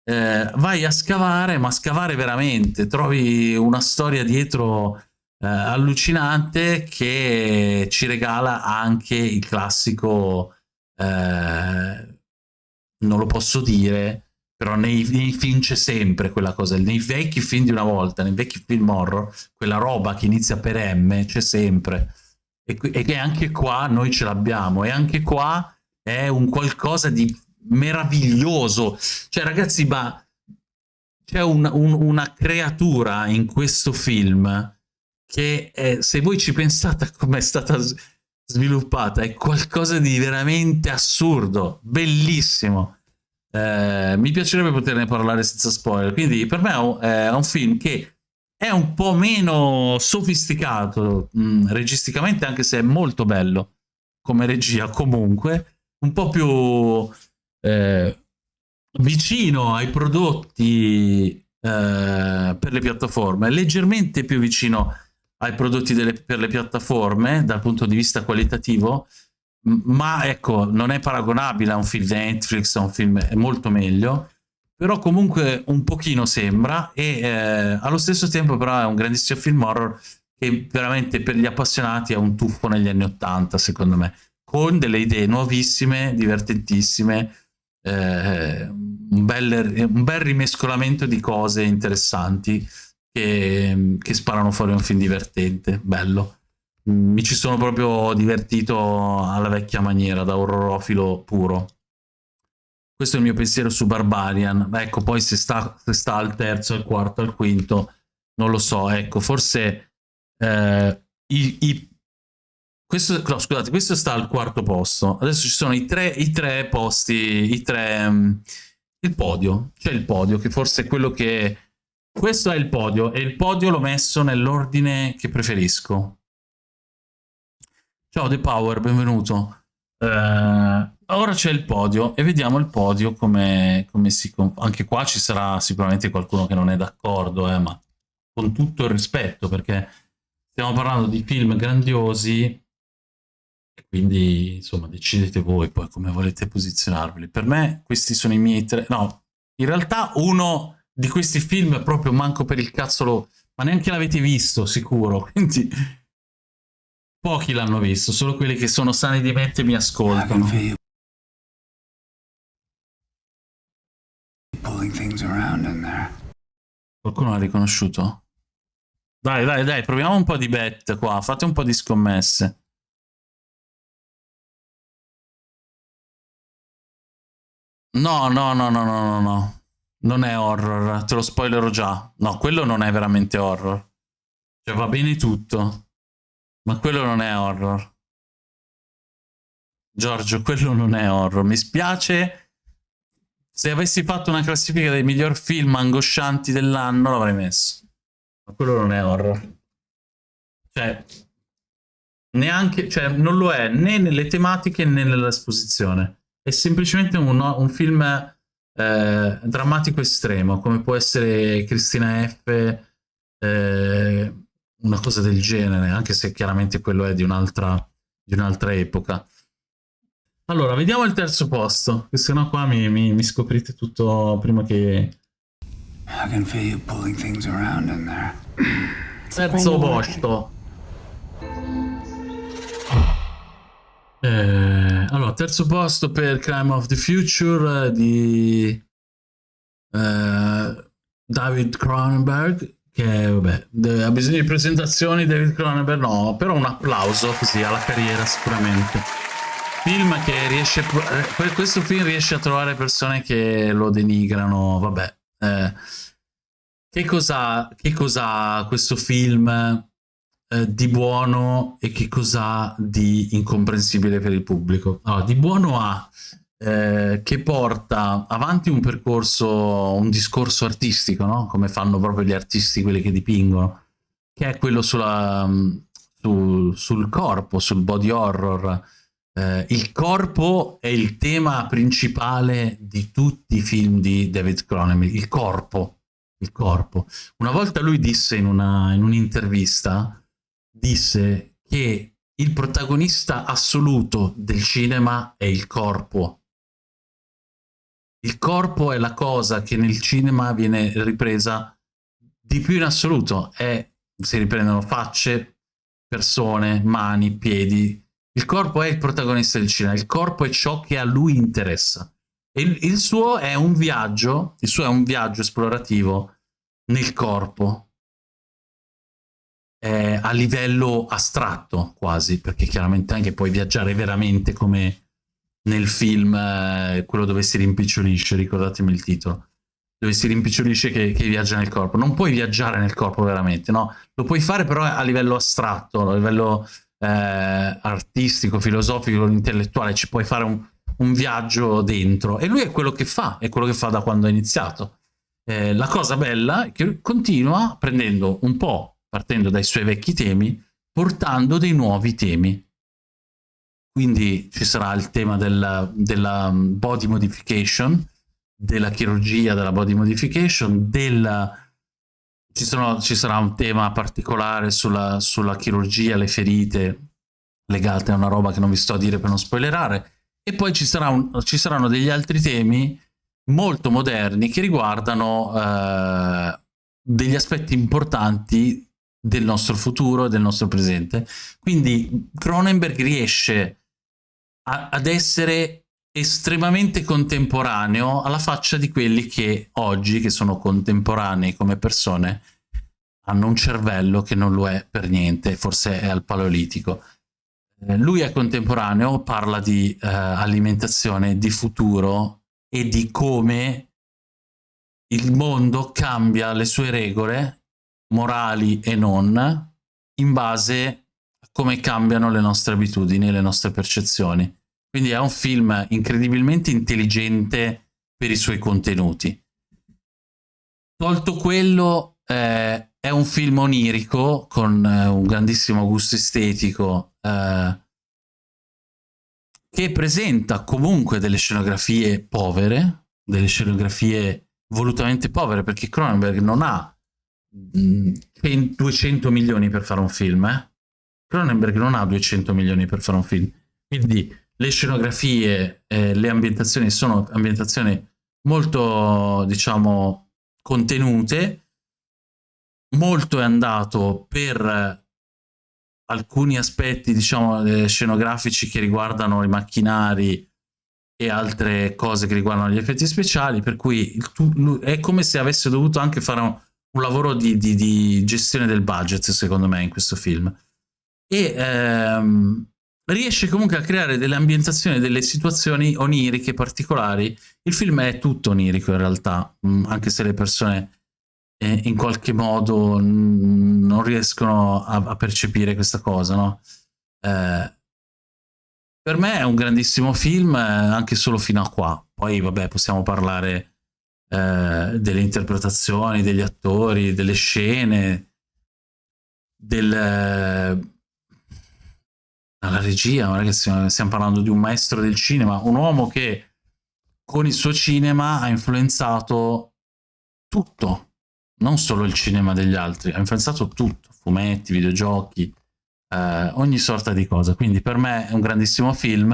S1: eh, vai a scavare, ma scavare veramente. Trovi una storia dietro eh, allucinante che ci regala anche il classico, eh, non lo posso dire, però nei, nei film c'è sempre quella cosa, nei vecchi film di una volta, nei vecchi film horror, quella roba che inizia per M c'è sempre. E, e che anche qua noi ce l'abbiamo, e anche qua è un qualcosa di meraviglioso. Cioè, ragazzi, ma c'è un, un, una creatura in questo film che è, se voi ci pensate come è stata sviluppata, è qualcosa di veramente assurdo, bellissimo. Eh, mi piacerebbe poterne parlare senza spoiler, quindi per me è un, è un film che è un po' meno sofisticato mh, mm, registicamente, anche se è molto bello come regia comunque, un po' più eh, vicino ai prodotti eh, per le piattaforme, leggermente più vicino ai prodotti delle, per le piattaforme dal punto di vista qualitativo, ma ecco, non è paragonabile a un film di Netflix, a un film è molto meglio, però comunque un pochino sembra e eh, allo stesso tempo però è un grandissimo film horror che veramente per gli appassionati è un tuffo negli anni Ottanta, secondo me, con delle idee nuovissime, divertentissime, eh, un, bel, un bel rimescolamento di cose interessanti che, che sparano fuori un film divertente, bello. Mi ci sono proprio divertito alla vecchia maniera, da orrorofilo puro. Questo è il mio pensiero su Barbarian. Ecco, poi se sta, se sta al terzo, al quarto, al quinto, non lo so. Ecco, forse eh, i, i, questo, no, scusate, questo sta al quarto posto. Adesso ci sono i tre, i tre posti, i tre, um, il podio. C'è il podio, che forse è quello che questo è il podio e il podio l'ho messo nell'ordine che preferisco. Ciao The Power, benvenuto. Uh, ora c'è il podio e vediamo il podio come, come si... Anche qua ci sarà sicuramente qualcuno che non è d'accordo, eh, ma con tutto il rispetto perché stiamo parlando di film grandiosi quindi insomma decidete voi poi come volete posizionarveli. Per me questi sono i miei tre... No, in realtà uno di questi film proprio manco per il cazzolo, ma neanche l'avete visto sicuro, quindi pochi l'hanno visto, solo quelli che sono sani di mente mi ascoltano. Qualcuno l'ha riconosciuto? Dai, dai, dai, proviamo un po' di bet qua, fate un po' di scommesse. No, no, no, no, no, no, no. Non è horror, te lo spoilerò già. No, quello non è veramente horror. Cioè va bene tutto, ma quello non è horror. Giorgio, quello non è horror. Mi spiace. Se avessi fatto una classifica dei miglior film angoscianti dell'anno l'avrei messo. Ma quello non è horror. Cioè, neanche, cioè, non lo è né nelle tematiche né nell'esposizione. È semplicemente un, un film eh, drammatico estremo, come può essere Cristina F, eh, una cosa del genere, anche se chiaramente quello è di un'altra un epoca. Allora, vediamo il terzo posto, che se no qua mi, mi, mi scoprite tutto prima che... I can feel you pulling things around in there. Terzo posto. Eh, allora, terzo posto per Crime of the Future di uh, David Cronenberg, che vabbè, ha bisogno di presentazioni David Cronenberg, no, però un applauso così alla carriera sicuramente. Film che riesce, eh, questo film riesce a trovare persone che lo denigrano, vabbè. Eh, che cosa, che questo film eh, di buono e che cosa di incomprensibile per il pubblico? Allora, di buono ha eh, che porta avanti un percorso, un discorso artistico, no? come fanno proprio gli artisti, quelli che dipingono, che è quello sulla, sul, sul corpo, sul body horror. Eh, il corpo è il tema principale di tutti i film di David Cronenberg, il corpo il corpo. Una volta lui disse in, un'intervista, disse che il protagonista assoluto del cinema è il corpo. Il corpo è la cosa che nel cinema viene ripresa di più in assoluto. È, si riprendono facce, persone, mani, piedi. Il corpo è il protagonista del cinema, il corpo è ciò che a lui interessa. Il, il, suo è un viaggio, il suo è un viaggio esplorativo nel corpo, eh, a livello astratto quasi, perché chiaramente anche puoi viaggiare veramente come nel film, eh, quello dove si rimpicciolisce, ricordatemi il titolo, dove si rimpicciolisce che, che, viaggia nel corpo. Non puoi viaggiare nel corpo veramente, no? Lo puoi fare però a livello astratto, a livello eh, artistico, filosofico, intellettuale, ci puoi fare un, un viaggio dentro e lui è quello che fa, è quello che fa da quando ha iniziato. Eh, la cosa bella è che continua prendendo un po', partendo dai suoi vecchi temi, portando dei nuovi temi. Quindi ci sarà il tema della, della body modification, della chirurgia della body modification, della... Ci, sono, ci sarà un tema particolare sulla, sulla chirurgia, le ferite legate a una roba che non vi sto a dire per non spoilerare, e poi ci, sarà un, ci saranno degli altri temi molto moderni che riguardano eh, degli aspetti importanti del nostro futuro e del nostro presente. Quindi Cronenberg riesce a, ad essere estremamente contemporaneo alla faccia di quelli che oggi, che sono contemporanei come persone, hanno un cervello che non lo è per niente, forse è al paleolitico. Eh, lui è contemporaneo, parla di eh, alimentazione, di futuro e di come il mondo cambia le sue regole, morali e non, in base come cambiano le nostre abitudini e le nostre percezioni. Quindi è un film incredibilmente intelligente per i suoi contenuti. Tolto quello, eh, è un film onirico con eh, un grandissimo gusto estetico, eh, che presenta comunque delle scenografie povere, delle scenografie volutamente povere, perché Cronenberg non ha mh, mm, 200 milioni per fare un film, eh? Cronenberg non ha 200 milioni per fare un film, quindi le scenografie, eh, le ambientazioni sono ambientazioni molto, diciamo, contenute, molto è andato per alcuni aspetti, diciamo, eh, scenografici che riguardano i macchinari e altre cose che riguardano gli effetti speciali, per cui è come se avesse dovuto anche fare un, un lavoro di, di, di, gestione del budget, secondo me, in questo film. E ehm, riesce comunque a creare delle ambientazioni, delle situazioni oniriche particolari. Il film è tutto onirico in realtà, mm, anche se le persone eh, in qualche modo non riescono a, a, percepire questa cosa, no? Eh, per me è un grandissimo film, eh, anche solo fino a qua. Poi, vabbè, possiamo parlare eh, delle interpretazioni, degli attori, delle scene, del, la regia, ragazzi, stiamo parlando di un maestro del cinema, un uomo che con il suo cinema ha influenzato tutto, non solo il cinema degli altri, ha influenzato tutto, fumetti, videogiochi, eh, ogni sorta di cosa. Quindi per me è un grandissimo film.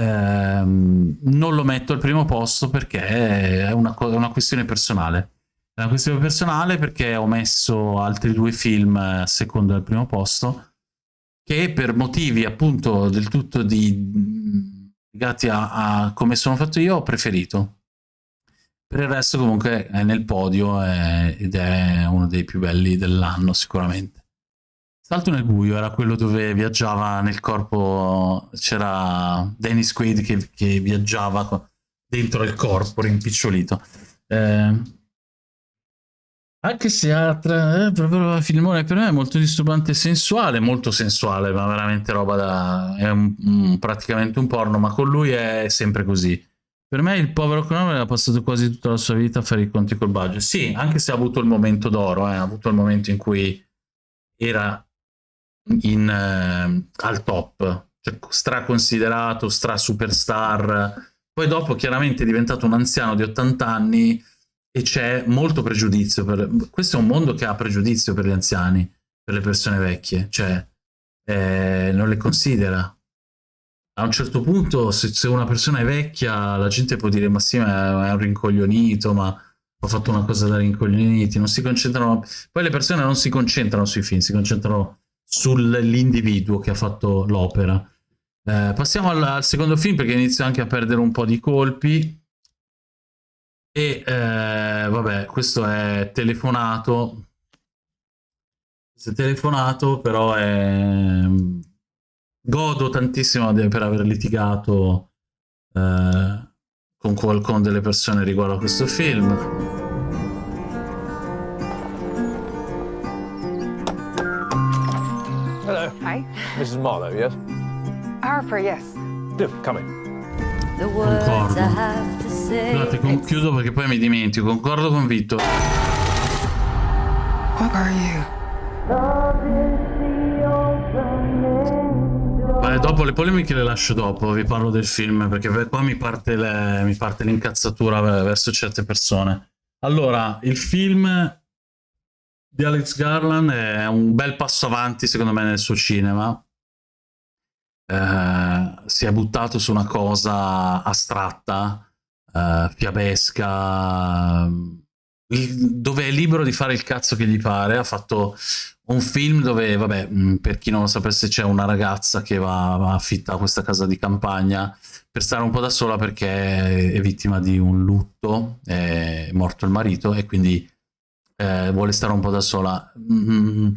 S1: Eh, non lo metto al primo posto perché è una, una, questione personale. È una questione personale perché ho messo altri due film a secondo al primo posto che per motivi appunto del tutto di legati a, a come sono fatto io, ho preferito. Per il resto comunque è nel podio è, ed è uno dei più belli dell'anno sicuramente. Salto nel buio era quello dove viaggiava nel corpo, c'era Dennis Quaid che, che, viaggiava dentro il corpo rimpicciolito. Eh, anche se ha tra, eh, proprio filmone per me è molto disturbante e sensuale, molto sensuale, ma veramente roba da... è un, un, praticamente un porno, ma con lui è sempre così. Per me il povero Cronenberg ha passato quasi tutta la sua vita a fare i conti col budget. Sì, anche se ha avuto il momento d'oro, eh, ha avuto il momento in cui era in, eh, al top, cioè straconsiderato, stra superstar. Poi dopo chiaramente è diventato un anziano di 80 anni e c'è molto pregiudizio. Per... Questo è un mondo che ha pregiudizio per gli anziani, per le persone vecchie, cioè eh, non le considera a un certo punto se, se, una persona è vecchia la gente può dire ma sì ma è un rincoglionito ma ho fatto una cosa da rincoglioniti non si concentrano poi le persone non si concentrano sui film si concentrano sull'individuo che ha fatto l'opera eh, passiamo al, al, secondo film perché inizio anche a perdere un po' di colpi e eh, vabbè questo è telefonato questo è telefonato però è godo tantissimo per aver litigato eh, con qualcuno delle persone riguardo a questo film.
S2: Hello. Hi. Mrs. Marlowe, yes? Harper, yes. Do, come in.
S1: Concordo. Scusate, chiudo perché poi mi dimentico. Concordo are you? Beh, dopo le polemiche le lascio dopo, vi parlo del film, perché qua mi parte, l'incazzatura verso certe persone. Allora, il film di Alex Garland è un bel passo avanti, secondo me, nel suo cinema. Eh, si è buttato su una cosa astratta, eh, fiabesca, dove è libero di fare il cazzo che gli pare. Ha fatto un film dove, vabbè, mm, per chi non lo sapesse, c'è una ragazza che va, va affitta questa casa di campagna per stare un po' da sola perché è vittima di un lutto, è morto il marito e quindi eh, vuole stare un po' da sola. Mm,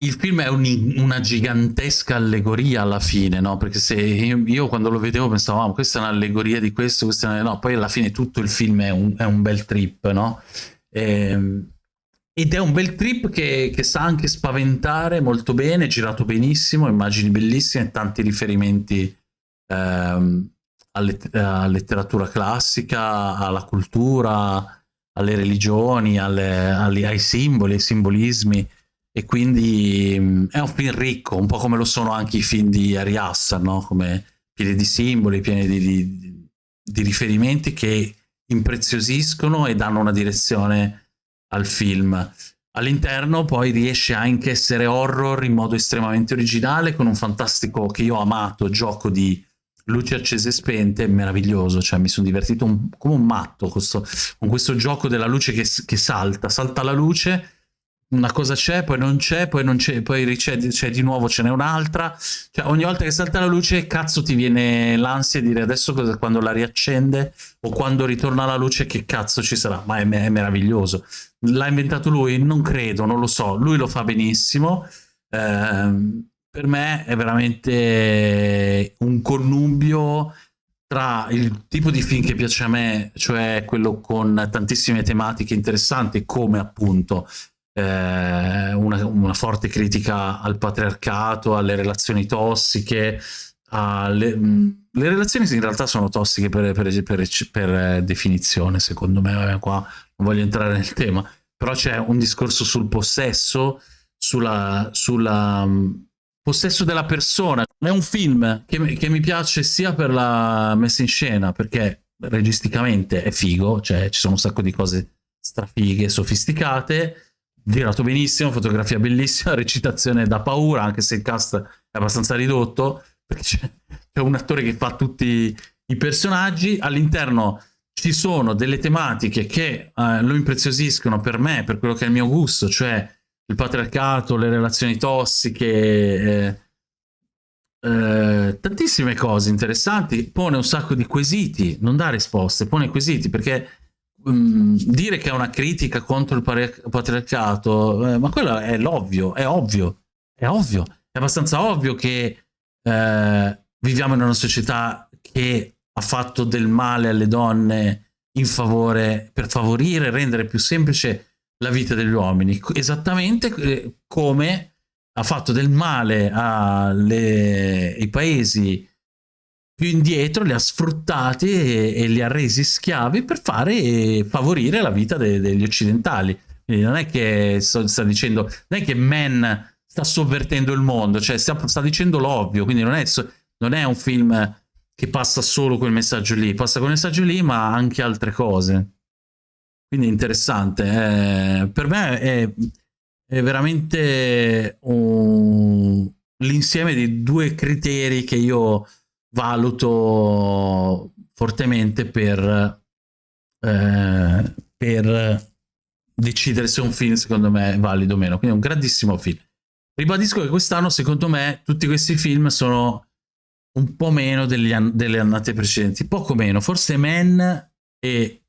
S1: il film è un, una gigantesca allegoria alla fine, no? Perché se io, io quando lo vedevo pensavo, ah, questa è un'allegoria di questo, questa è una... no, poi alla fine tutto il film è un, è un bel trip, no? E, ehm, ed è un bel trip che, che, sa anche spaventare molto bene, girato benissimo, immagini bellissime, tanti riferimenti ehm, alla letteratura classica, alla cultura, alle religioni, alle, alle, ai simboli, ai simbolismi. E quindi mh, è un film ricco, un po' come lo sono anche i film di Ari Hassan, no? come pieni di simboli, pieni di, di, di riferimenti che impreziosiscono e danno una direzione al film. All'interno poi riesce anche a essere horror in modo estremamente originale, con un fantastico, che io ho amato, gioco di luci accese e spente, meraviglioso, cioè mi sono divertito un, come un matto questo, con questo gioco della luce che, che salta, salta la luce una cosa c'è, poi non c'è, poi non c'è, poi c'è di nuovo, ce n'è un'altra. Cioè, ogni volta che salta la luce, cazzo, ti viene l'ansia di dire adesso cosa, quando la riaccende o quando ritorna la luce, che cazzo ci sarà? Ma è, è meraviglioso. L'ha inventato lui? Non credo, non lo so. Lui lo fa benissimo. Eh, per me è veramente un connubio tra il tipo di film che piace a me, cioè quello con tantissime tematiche interessanti, come appunto eh, una, una, forte critica al patriarcato, alle relazioni tossiche, alle, le relazioni in realtà sono tossiche per, per, per, per definizione, secondo me, qua non voglio entrare nel tema, però c'è un discorso sul possesso, sulla, sulla possesso della persona. È un film che, che, mi piace sia per la messa in scena, perché registicamente è figo, cioè ci sono un sacco di cose strafighe, sofisticate, girato benissimo, fotografia bellissima, recitazione da paura, anche se il cast è abbastanza ridotto, perché c'è un attore che fa tutti i personaggi, all'interno ci sono delle tematiche che eh, lo impreziosiscono per me, per quello che è il mio gusto, cioè il patriarcato, le relazioni tossiche, eh, eh, tantissime cose interessanti, pone un sacco di quesiti, non dà risposte, pone quesiti perché um, dire che è una critica contro il patriarcato, eh, ma quello è l'ovvio, è ovvio, è ovvio, è abbastanza ovvio che eh, viviamo in una società che ha fatto del male alle donne in favore, per favorire, rendere più semplice la vita degli uomini, esattamente eh, come ha fatto del male ai paesi più indietro, li ha sfruttati e, e, li ha resi schiavi per fare favorire la vita de, degli occidentali. Quindi non è che sto, sta dicendo, non è che Men sta sovvertendo il mondo, cioè sta, sta dicendo l'ovvio, quindi non è, non è un film che passa solo quel messaggio lì, passa quel messaggio lì ma anche altre cose. Quindi interessante. Eh, per me è, è veramente un... l'insieme di due criteri che io valuto fortemente per, eh, per decidere se un film secondo me è valido o meno. Quindi è un grandissimo film. Ribadisco che quest'anno secondo me tutti questi film sono un po' meno an delle annate precedenti, poco meno, forse Men e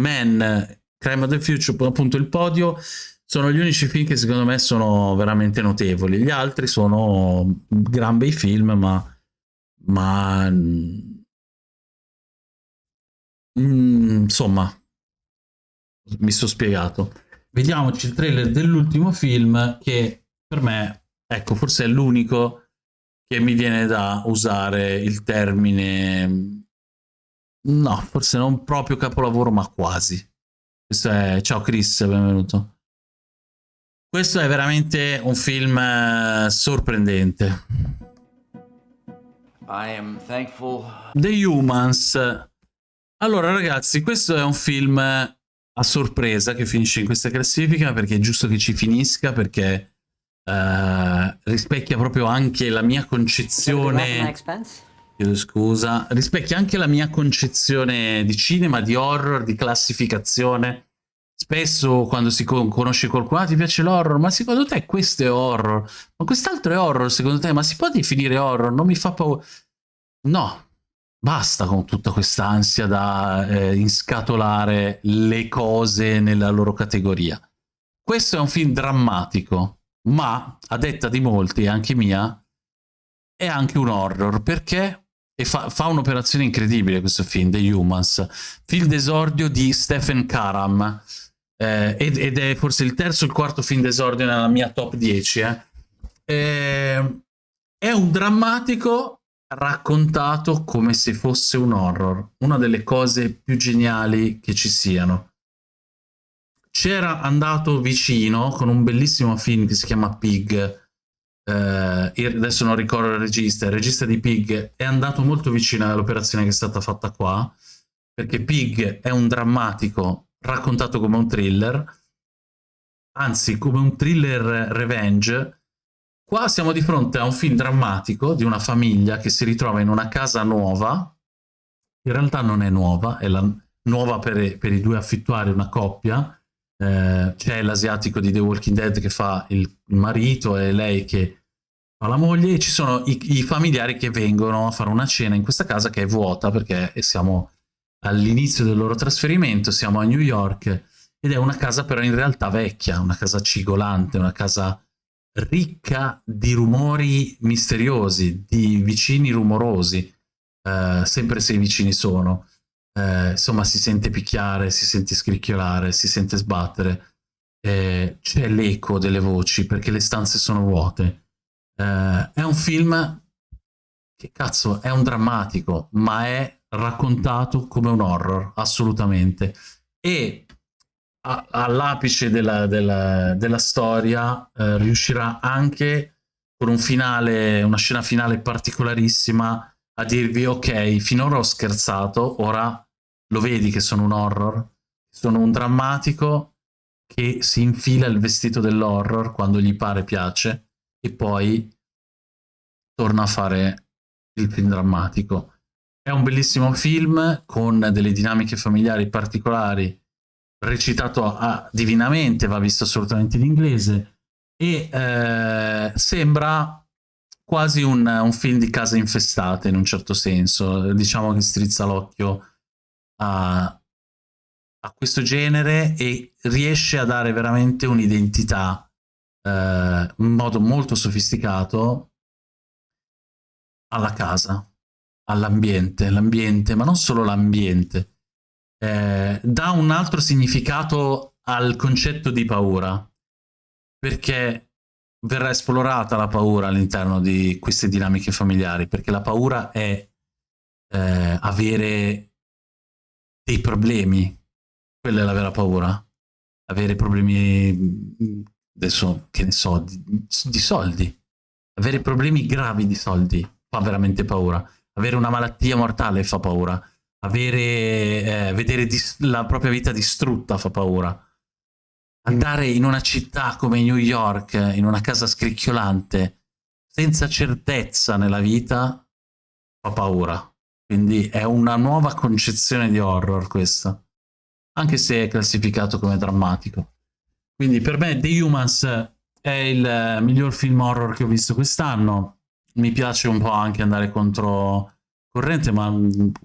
S1: Men, Crime of the Future, appunto il podio, sono gli unici film che secondo me sono veramente notevoli. Gli altri sono gran bei film, ma, ma mm, insomma, mi sono spiegato. Vediamoci il trailer dell'ultimo film che per me, ecco, forse è l'unico che mi viene da usare il termine no, forse non proprio capolavoro, ma quasi. Questo è Ciao Chris, benvenuto. Questo è veramente un film eh, sorprendente. I am thankful. The Humans. Allora ragazzi, questo è un film a sorpresa che finisce in questa classifica perché è giusto che ci finisca perché uh, rispecchia proprio anche la mia concezione chiedo scusa rispecchia anche la mia concezione di cinema di horror di classificazione spesso quando si conosce qualcuno ah, ti piace l'horror? Ma secondo te questo è horror? Ma quest'altro è horror secondo te? Ma si può definire horror? Non mi fa paura. No. Basta con tutta questa ansia da eh, inscatolare le cose nella loro categoria. Questo è un film drammatico ma a detta di molti, anche mia, è anche un horror, perché e fa, fa un'operazione incredibile questo film, The Humans, film d'esordio di Stephen Karam, eh, ed, ed, è forse il terzo o il quarto film d'esordio nella mia top 10. Eh. Eh, è un drammatico raccontato come se fosse un horror, una delle cose più geniali che ci siano c'era andato vicino con un bellissimo film che si chiama Pig, eh, adesso non ricordo il regista, il regista di Pig è andato molto vicino all'operazione che è stata fatta qua, perché Pig è un drammatico raccontato come un thriller, anzi come un thriller revenge, qua siamo di fronte a un film drammatico di una famiglia che si ritrova in una casa nuova, in realtà non è nuova, è la nuova per, per i due affittuari, una coppia, eh, c'è l'asiatico di The Walking Dead che fa il, il, marito e lei che fa la moglie e ci sono i, i, familiari che vengono a fare una cena in questa casa che è vuota perché siamo all'inizio del loro trasferimento, siamo a New York ed è una casa però in realtà vecchia, una casa cigolante, una casa ricca di rumori misteriosi, di vicini rumorosi, eh, sempre se i vicini sono eh, insomma si sente picchiare, si sente scricchiolare, si sente sbattere, eh, c'è l'eco delle voci perché le stanze sono vuote. Eh, è un film che cazzo è un drammatico, ma è raccontato come un horror, assolutamente. E all'apice della, della, della, storia eh, riuscirà anche con un finale, una scena finale particolarissima a dirvi ok, finora ho scherzato, ora lo vedi che sono un horror, sono un drammatico che si infila il vestito dell'horror quando gli pare piace e poi torna a fare il film drammatico. È un bellissimo film con delle dinamiche familiari particolari, recitato a, divinamente, va visto assolutamente in inglese, e eh, sembra quasi un, un, film di case infestate in un certo senso. Diciamo che strizza l'occhio a, a, questo genere e riesce a dare veramente un'identità eh, in modo molto sofisticato alla casa, all'ambiente, l'ambiente, ma non solo l'ambiente. Eh, dà un altro significato al concetto di paura, perché verrà esplorata la paura all'interno di queste dinamiche familiari, perché la paura è eh, avere dei problemi, quella è la vera paura, avere problemi, adesso che ne so, di, di soldi, avere problemi gravi di soldi fa veramente paura, avere una malattia mortale fa paura, avere, eh, vedere la propria vita distrutta fa paura andare in una città come New York, in una casa scricchiolante, senza certezza nella vita, fa paura. Quindi è una nuova concezione di horror questa, anche se è classificato come drammatico. Quindi per me The Humans è il miglior film horror che ho visto quest'anno. Mi piace un po' anche andare contro corrente, ma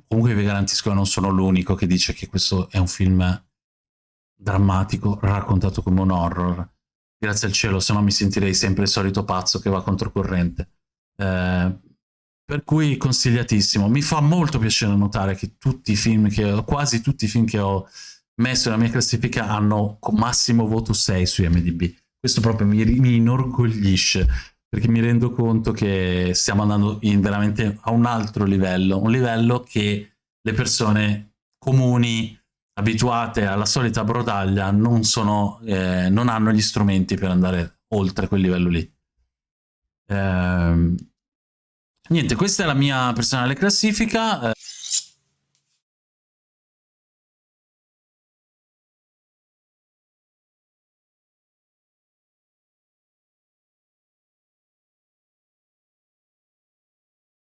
S1: comunque vi garantisco che non sono l'unico che dice che questo è un film drammatico raccontato come un horror. Grazie al cielo, se no mi sentirei sempre il solito pazzo che va controcorrente. Eh, per cui consigliatissimo. Mi fa molto piacere notare che tutti i film che quasi tutti i film che ho messo nella mia classifica hanno massimo voto 6 su IMDb. Questo proprio mi, mi inorgoglisce perché mi rendo conto che stiamo andando veramente a un altro livello, un livello che le persone comuni abituate alla solita brodaglia non, sono, eh, non hanno gli strumenti per andare oltre quel livello lì. Eh, niente, questa è la mia personale classifica.